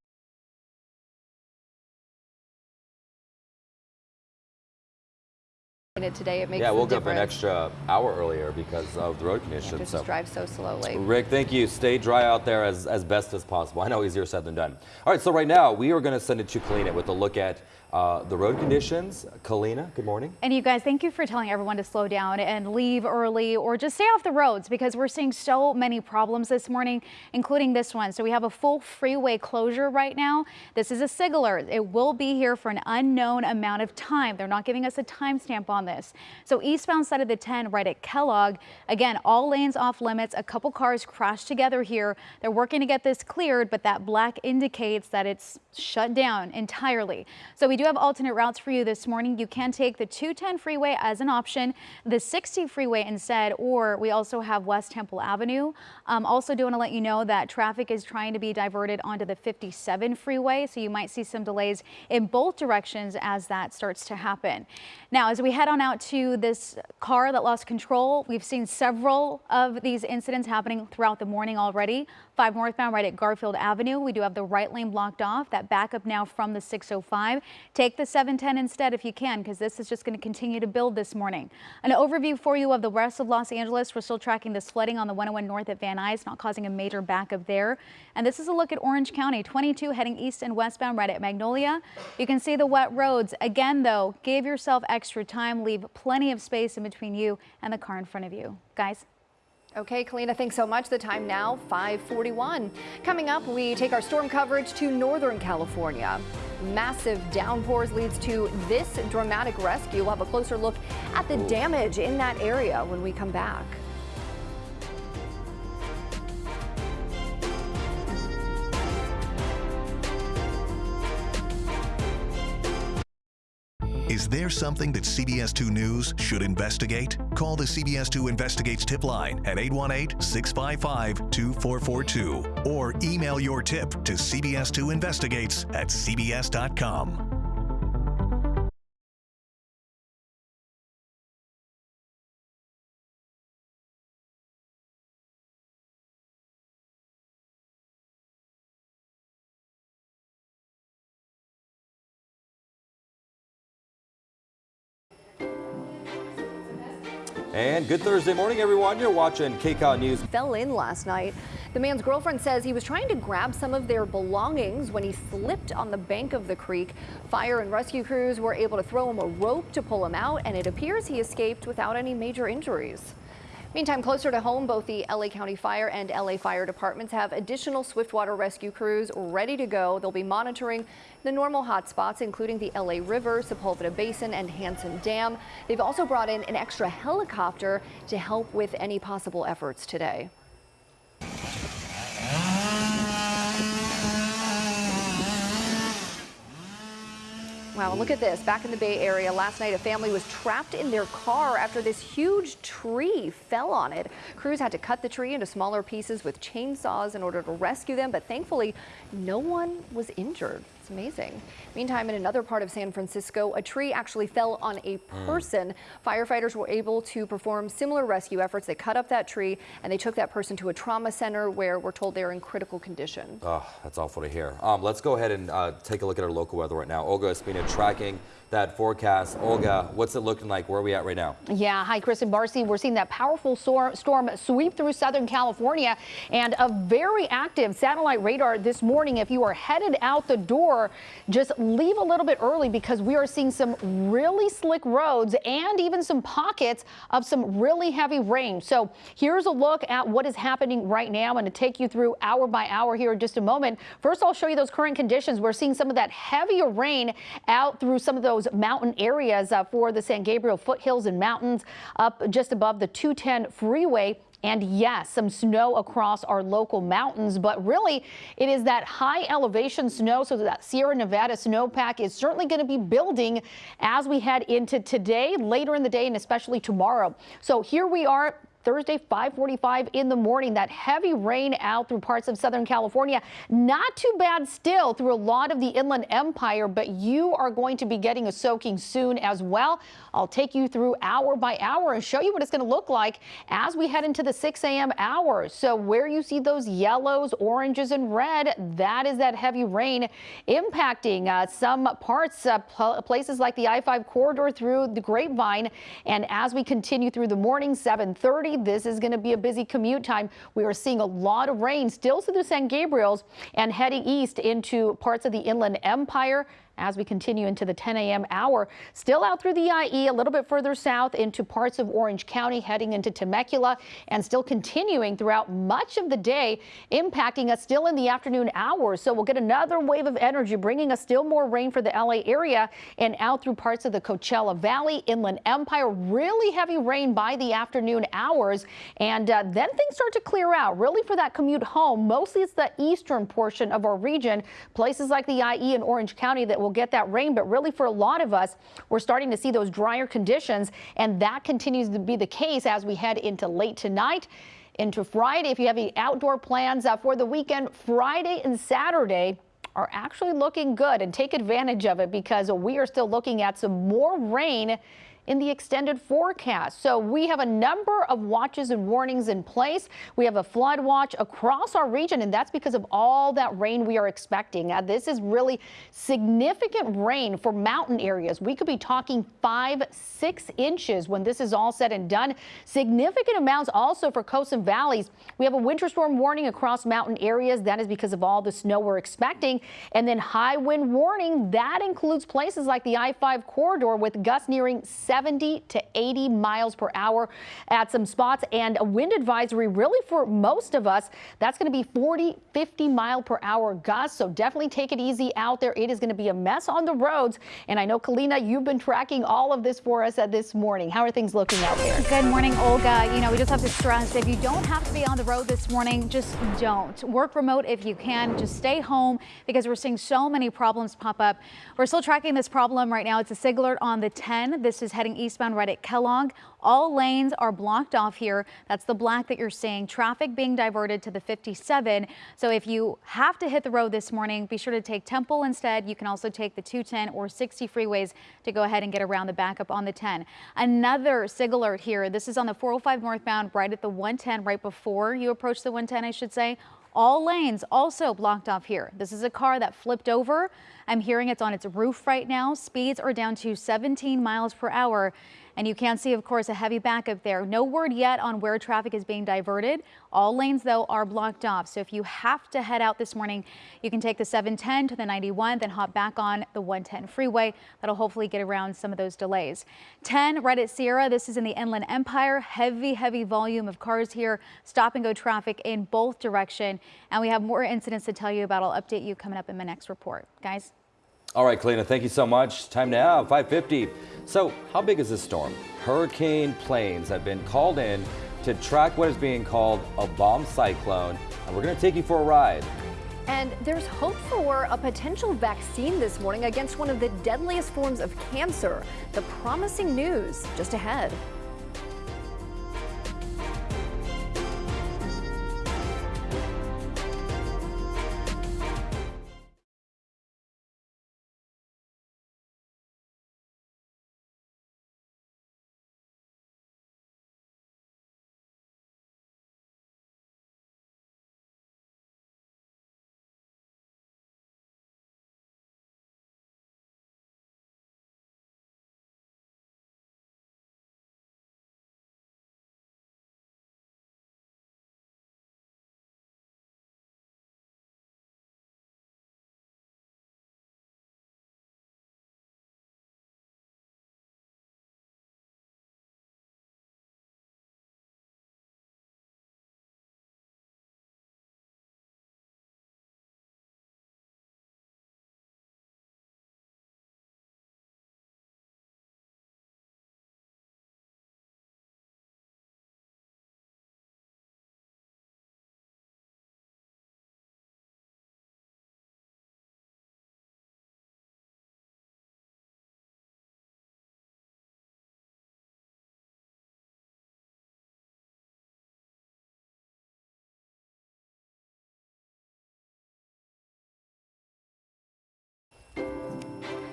Today, it makes yeah, we'll go up an extra hour earlier because of the road conditions. Just so. drive so slowly. Rick, thank you. Stay dry out there as, as best as possible. I know easier said than done. All right, so right now we are going to send it to Kalina with a look at uh, the road conditions. Kalina, good morning. And you guys, thank you for telling everyone to slow down and leave early or just stay off the roads because we're seeing so many problems this morning, including this one. So we have a full freeway closure right now. This is a SIG alert. It will be here for an unknown amount of time. They're not giving us a timestamp on this. So eastbound side of the 10 right at Kellogg, again, all lanes off limits. A couple cars crashed together here. They're working to get this cleared, but that black indicates that it's shut down entirely. So we do have alternate routes for you this morning. You can take the 210 freeway as an option, the 60 freeway instead, or we also have West Temple Avenue. Um, also do want to let you know that traffic is trying to be diverted onto the 57 freeway, so you might see some delays in both directions as that starts to happen. Now, as we head on out to this car that lost control, we've seen several of these incidents happening throughout the morning already. 5 northbound right at Garfield Avenue. We do have the right lane blocked off. That backup now from the 605. Take the 710 instead if you can, because this is just going to continue to build this morning. An overview for you of the rest of Los Angeles. We're still tracking this flooding on the 101 north at Van Nuys, not causing a major backup there. And this is a look at Orange County, 22 heading east and westbound right at Magnolia. You can see the wet roads. Again, though, give yourself extra time. Leave plenty of space in between you and the car in front of you. Guys. Okay, Kalina, thanks so much. The time now, 541. Coming up, we take our storm coverage to Northern California. massive downpours leads to this dramatic rescue. We'll have a closer look at the damage in that area when we come back. Is there something that CBS 2 News should investigate? Call the CBS 2 Investigates tip line at 818 655 2442 or email your tip to CBS2Investigates at CBS.com. And good Thursday morning, everyone. You're watching KCAL News. Fell in last night. The man's girlfriend says he was trying to grab some of their belongings when he slipped on the bank of the creek. Fire and rescue crews were able to throw him a rope to pull him out, and it appears he escaped without any major injuries. Meantime, closer to home, both the LA County Fire and LA Fire Departments have additional swiftwater rescue crews ready to go. They'll be monitoring the normal hotspots, including the LA River, Sepulveda Basin, and Hansen Dam. They've also brought in an extra helicopter to help with any possible efforts today. Wow, look at this. Back in the Bay Area last night, a family was trapped in their car after this huge tree fell on it. Crews had to cut the tree into smaller pieces with chainsaws in order to rescue them, but thankfully, no one was injured. It's amazing. Meantime, in another part of San Francisco, a tree actually fell on a person. Firefighters were able to perform similar rescue efforts. They cut up that tree and they took that person to a trauma center where we're told they're in critical condition. Oh, that's awful to hear. Um, let's go ahead and uh, take a look at our local weather right now. Olga Ospina tracking that forecast. Olga, what's it looking like? Where are we at right now? Yeah, hi, Chris and Marcy. We're seeing that powerful storm sweep through Southern California and a very active satellite radar this morning. If you are headed out the door, just leave a little bit early because we are seeing some really slick roads and even some pockets of some really heavy rain. So here's a look at what is happening right now. I'm to take you through hour by hour here in just a moment. First, I'll show you those current conditions. We're seeing some of that heavier rain out through some of those those mountain areas uh, for the San Gabriel foothills and mountains up just above the 210 freeway. And yes, some snow across our local mountains, but really it is that high elevation snow. So that Sierra Nevada snowpack is certainly going to be building as we head into today, later in the day, and especially tomorrow. So here we are Thursday, 545 in the morning. That heavy rain out through parts of Southern California. Not too bad still through a lot of the Inland Empire, but you are going to be getting a soaking soon as well. I'll take you through hour by hour and show you what it's going to look like as we head into the 6 a.m. hours. So where you see those yellows, oranges, and red, that is that heavy rain impacting uh, some parts, uh, places like the I-5 corridor through the Grapevine. And as we continue through the morning, 730, this is going to be a busy commute time. We are seeing a lot of rain still through San Gabriels and heading east into parts of the Inland Empire as we continue into the 10 a.m. hour. Still out through the IE, a little bit further south into parts of Orange County, heading into Temecula, and still continuing throughout much of the day, impacting us still in the afternoon hours. So we'll get another wave of energy, bringing us still more rain for the LA area and out through parts of the Coachella Valley, Inland Empire. Really heavy rain by the afternoon hours, and uh, then things start to clear out. Really for that commute home, mostly it's the eastern portion of our region, places like the IE and Orange County that will will get that rain, but really for a lot of us, we're starting to see those drier conditions, and that continues to be the case as we head into late tonight into Friday. If you have any outdoor plans uh, for the weekend, Friday and Saturday are actually looking good and take advantage of it because we are still looking at some more rain in the extended forecast. So we have a number of watches and warnings in place. We have a flood watch across our region, and that's because of all that rain we are expecting. Uh, this is really significant rain for mountain areas. We could be talking five, six inches when this is all said and done. Significant amounts also for coasts and valleys. We have a winter storm warning across mountain areas. That is because of all the snow we're expecting. And then high wind warning. That includes places like the I-5 corridor with gusts nearing 70 70 to 80 miles per hour at some spots and a wind advisory really for most of us. That's going to be 40, 50 mile per hour gusts. So definitely take it easy out there. It is going to be a mess on the roads. And I know, Kalina, you've been tracking all of this for us at this morning. How are things looking out there? Good morning, Olga. You know, we just have to stress if you don't have to be on the road this morning, just don't. Work remote if you can. Just stay home because we're seeing so many problems pop up. We're still tracking this problem right now. It's a SIG alert on the 10. This is heading eastbound right at Kellogg. All lanes are blocked off here. That's the black that you're seeing. Traffic being diverted to the 57. So if you have to hit the road this morning, be sure to take Temple instead. You can also take the 210 or 60 freeways to go ahead and get around the backup on the 10. Another SIG alert here. This is on the 405 northbound right at the 110 right before you approach the 110, I should say. All lanes also blocked off here. This is a car that flipped over. I'm hearing it's on its roof right now. Speeds are down to 17 miles per hour. And you can see, of course, a heavy backup there. No word yet on where traffic is being diverted. All lanes, though, are blocked off. So if you have to head out this morning, you can take the 710 to the 91, then hop back on the 110 freeway. That'll hopefully get around some of those delays. 10 right at Sierra. This is in the Inland Empire. Heavy, heavy volume of cars here. Stop and go traffic in both direction. And we have more incidents to tell you about. I'll update you coming up in my next report. Guys. All right, Kalina, thank you so much. Time now, 550. So how big is this storm? Hurricane planes have been called in to track what is being called a bomb cyclone, and we're going to take you for a ride. And there's hope for a potential vaccine this morning against one of the deadliest forms of cancer. The promising news just ahead.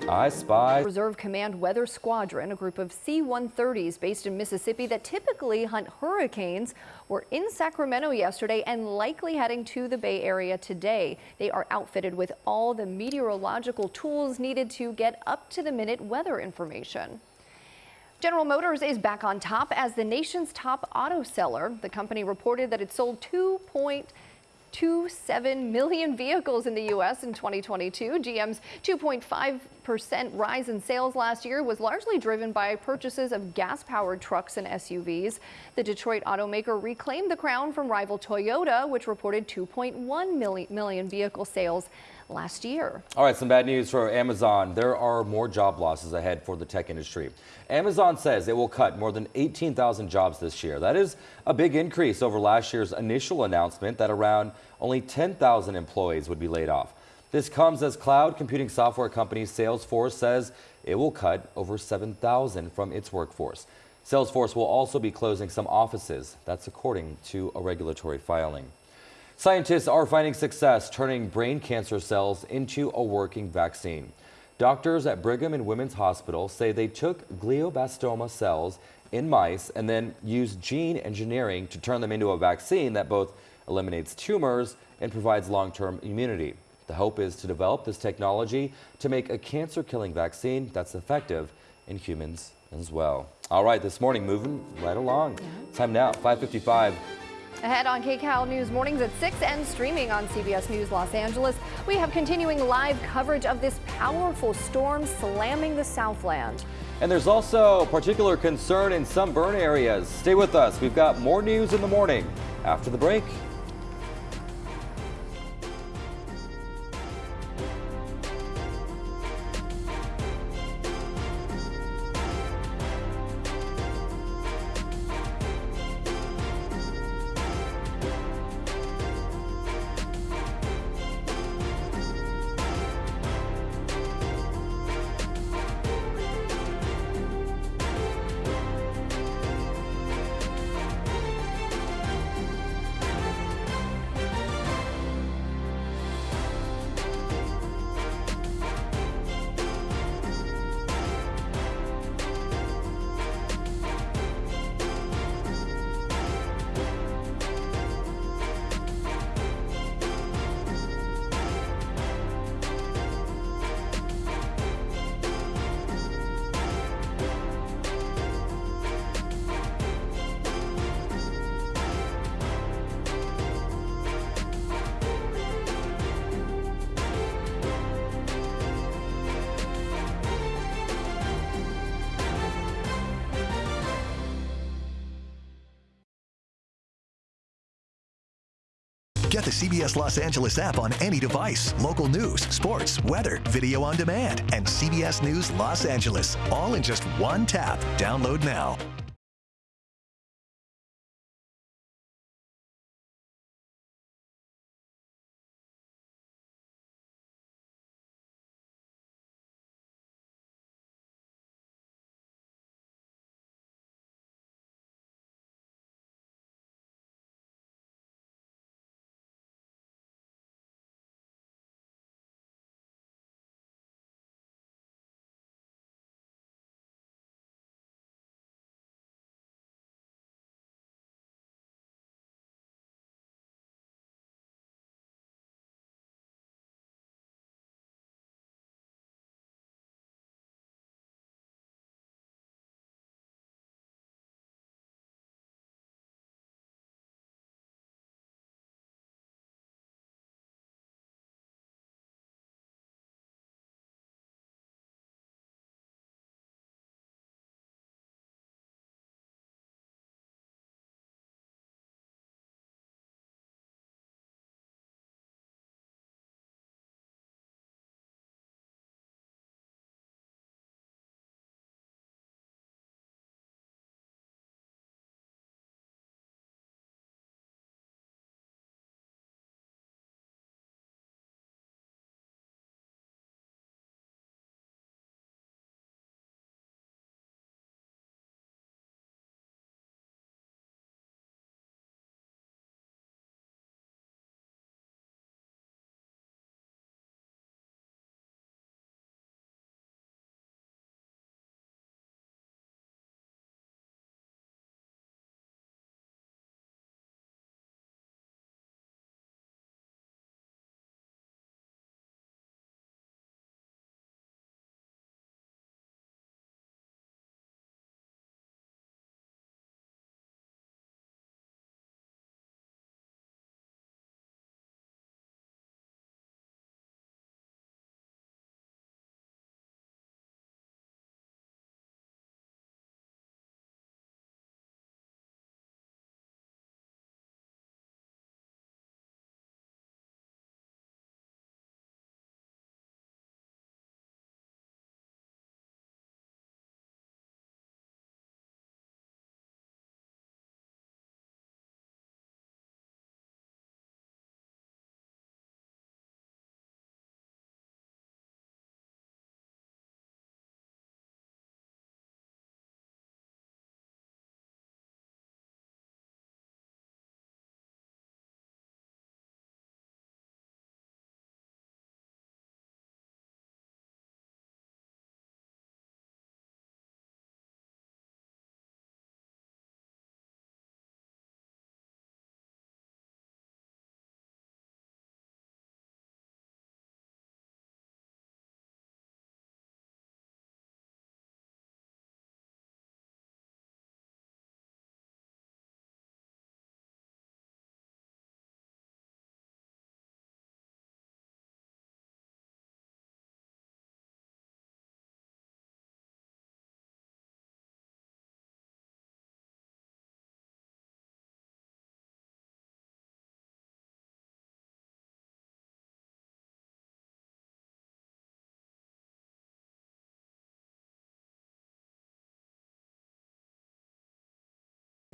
I spy. Reserve Command Weather Squadron, a group of C-130s based in Mississippi that typically hunt hurricanes, were in Sacramento yesterday and likely heading to the Bay Area today. They are outfitted with all the meteorological tools needed to get up-to-the-minute weather information. General Motors is back on top as the nation's top auto seller. The company reported that it sold 2.2 2.7 million vehicles in the U.S. in 2022. GM's 2.5% rise in sales last year was largely driven by purchases of gas-powered trucks and SUVs. The Detroit automaker reclaimed the crown from rival Toyota, which reported 2.1 million vehicle sales last year. All right, some bad news for Amazon. There are more job losses ahead for the tech industry. Amazon says it will cut more than 18,000 jobs this year. That is a big increase over last year's initial announcement that around only 10,000 employees would be laid off. This comes as cloud computing software company Salesforce says it will cut over 7,000 from its workforce. Salesforce will also be closing some offices. That's according to a regulatory filing. Scientists are finding success turning brain cancer cells into a working vaccine. Doctors at Brigham and Women's Hospital say they took glioblastoma cells in mice and then used gene engineering to turn them into a vaccine that both eliminates tumors and provides long-term immunity. The hope is to develop this technology to make a cancer-killing vaccine that's effective in humans as well. All right, this morning moving right along. Time now, 555. Ahead on KCAL News Mornings at 6 and streaming on CBS News Los Angeles, we have continuing live coverage of this powerful storm slamming the Southland. And there's also particular concern in some burn areas. Stay with us. We've got more news in the morning after the break. CBS Los Angeles app on any device. Local news, sports, weather, video on demand, and CBS News Los Angeles. All in just one tap. Download now.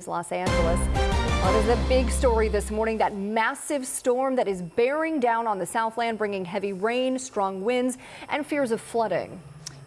Los Angeles. Is a big story this morning. That massive storm that is bearing down on the Southland, bringing heavy rain, strong winds, and fears of flooding.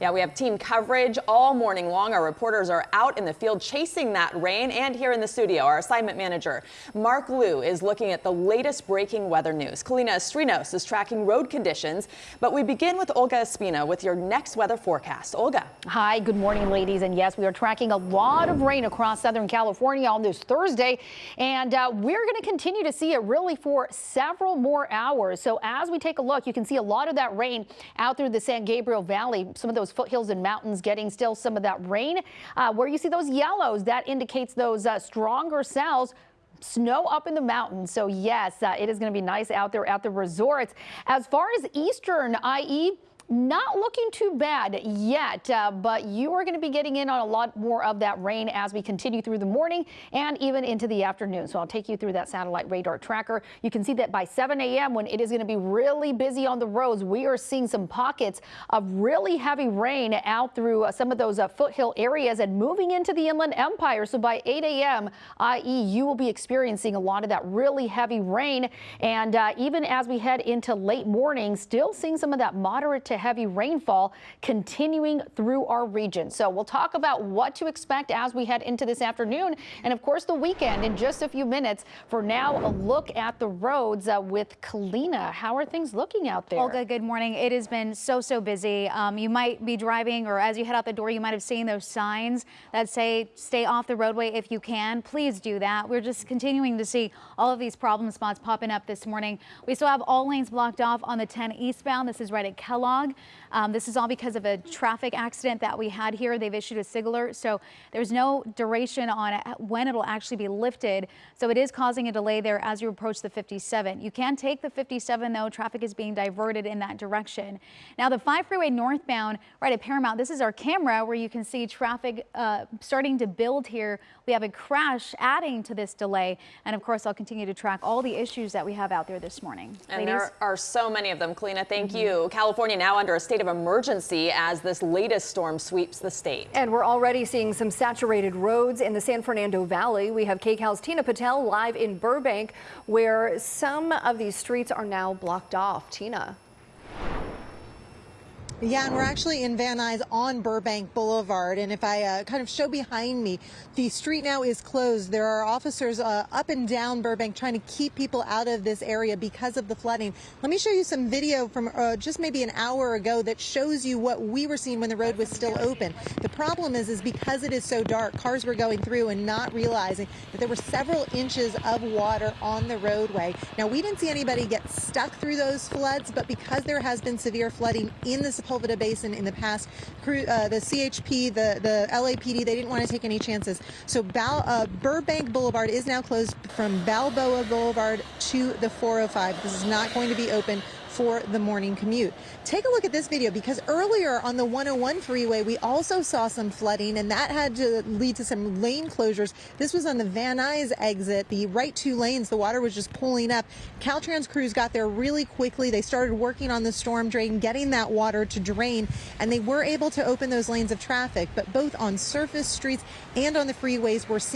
Yeah, we have team coverage all morning long. Our reporters are out in the field chasing that rain. And here in the studio, our assignment manager, Mark Liu, is looking at the latest breaking weather news. Kalina Estrinos is tracking road conditions. But we begin with Olga Ospina with your next weather forecast. Olga. Hi, good morning, ladies. And yes, we are tracking a lot of rain across Southern California on this Thursday. And uh, we're going to continue to see it really for several more hours. So as we take a look, you can see a lot of that rain out through the San Gabriel Valley. Some of those foothills and mountains getting still some of that rain. Uh, where you see those yellows, that indicates those uh, stronger cells snow up in the mountains. So yes, uh, it is going to be nice out there at the resorts. As far as eastern, i.e., not looking too bad yet, uh, but you are going to be getting in on a lot more of that rain as we continue through the morning and even into the afternoon. So I'll take you through that satellite radar tracker. You can see that by 7 a.m. when it is going to be really busy on the roads, we are seeing some pockets of really heavy rain out through uh, some of those uh, foothill areas and moving into the Inland Empire. So by 8 a.m., i.e. you will be experiencing a lot of that really heavy rain. And uh, even as we head into late morning, still seeing some of that moderate to heavy rainfall continuing through our region. So we'll talk about what to expect as we head into this afternoon and of course the weekend in just a few minutes. For now, a look at the roads uh, with Kalina. How are things looking out there? Olga, good morning. It has been so, so busy. Um, you might be driving or as you head out the door, you might have seen those signs that say stay off the roadway if you can. Please do that. We're just continuing to see all of these problem spots popping up this morning. We still have all lanes blocked off on the 10 eastbound. This is right at Kellogg blog. Um, this is all because of a traffic accident that we had here. They've issued a SIG alert, so there's no duration on when it'll actually be lifted. So it is causing a delay there as you approach the 57. You can take the 57 though. Traffic is being diverted in that direction. Now the 5 freeway northbound right at Paramount, this is our camera where you can see traffic uh, starting to build here. We have a crash adding to this delay. And of course, I'll continue to track all the issues that we have out there this morning. And Ladies? there are so many of them. Kalina, thank mm -hmm. you. California now under a state of emergency as this latest storm sweeps the state. And we're already seeing some saturated roads in the San Fernando Valley. We have KCAL's Tina Patel live in Burbank, where some of these streets are now blocked off. Tina. Yeah, and we're actually in Van Nuys on Burbank Boulevard. And if I uh, kind of show behind me, the street now is closed. There are officers uh, up and down Burbank trying to keep people out of this area because of the flooding. Let me show you some video from uh, just maybe an hour ago that shows you what we were seeing when the road was still open. The problem is, is because it is so dark, cars were going through and not realizing that there were several inches of water on the roadway. Now, we didn't see anybody get stuck through those floods, but because there has been severe flooding in the Sepulveda Basin in the past. Uh, the CHP, the, the LAPD, they didn't want to take any chances. So Bal uh, Burbank Boulevard is now closed from Balboa Boulevard to the 405. This is not going to be open for the morning commute. Take a look at this video because earlier on the 101 freeway, we also saw some flooding and that had to lead to some lane closures. This was on the Van Nuys exit, the right two lanes. The water was just pulling up. Caltrans crews got there really quickly. They started working on the storm drain, getting that water to drain, and they were able to open those lanes of traffic. But both on surface streets and on the freeways, we're seeing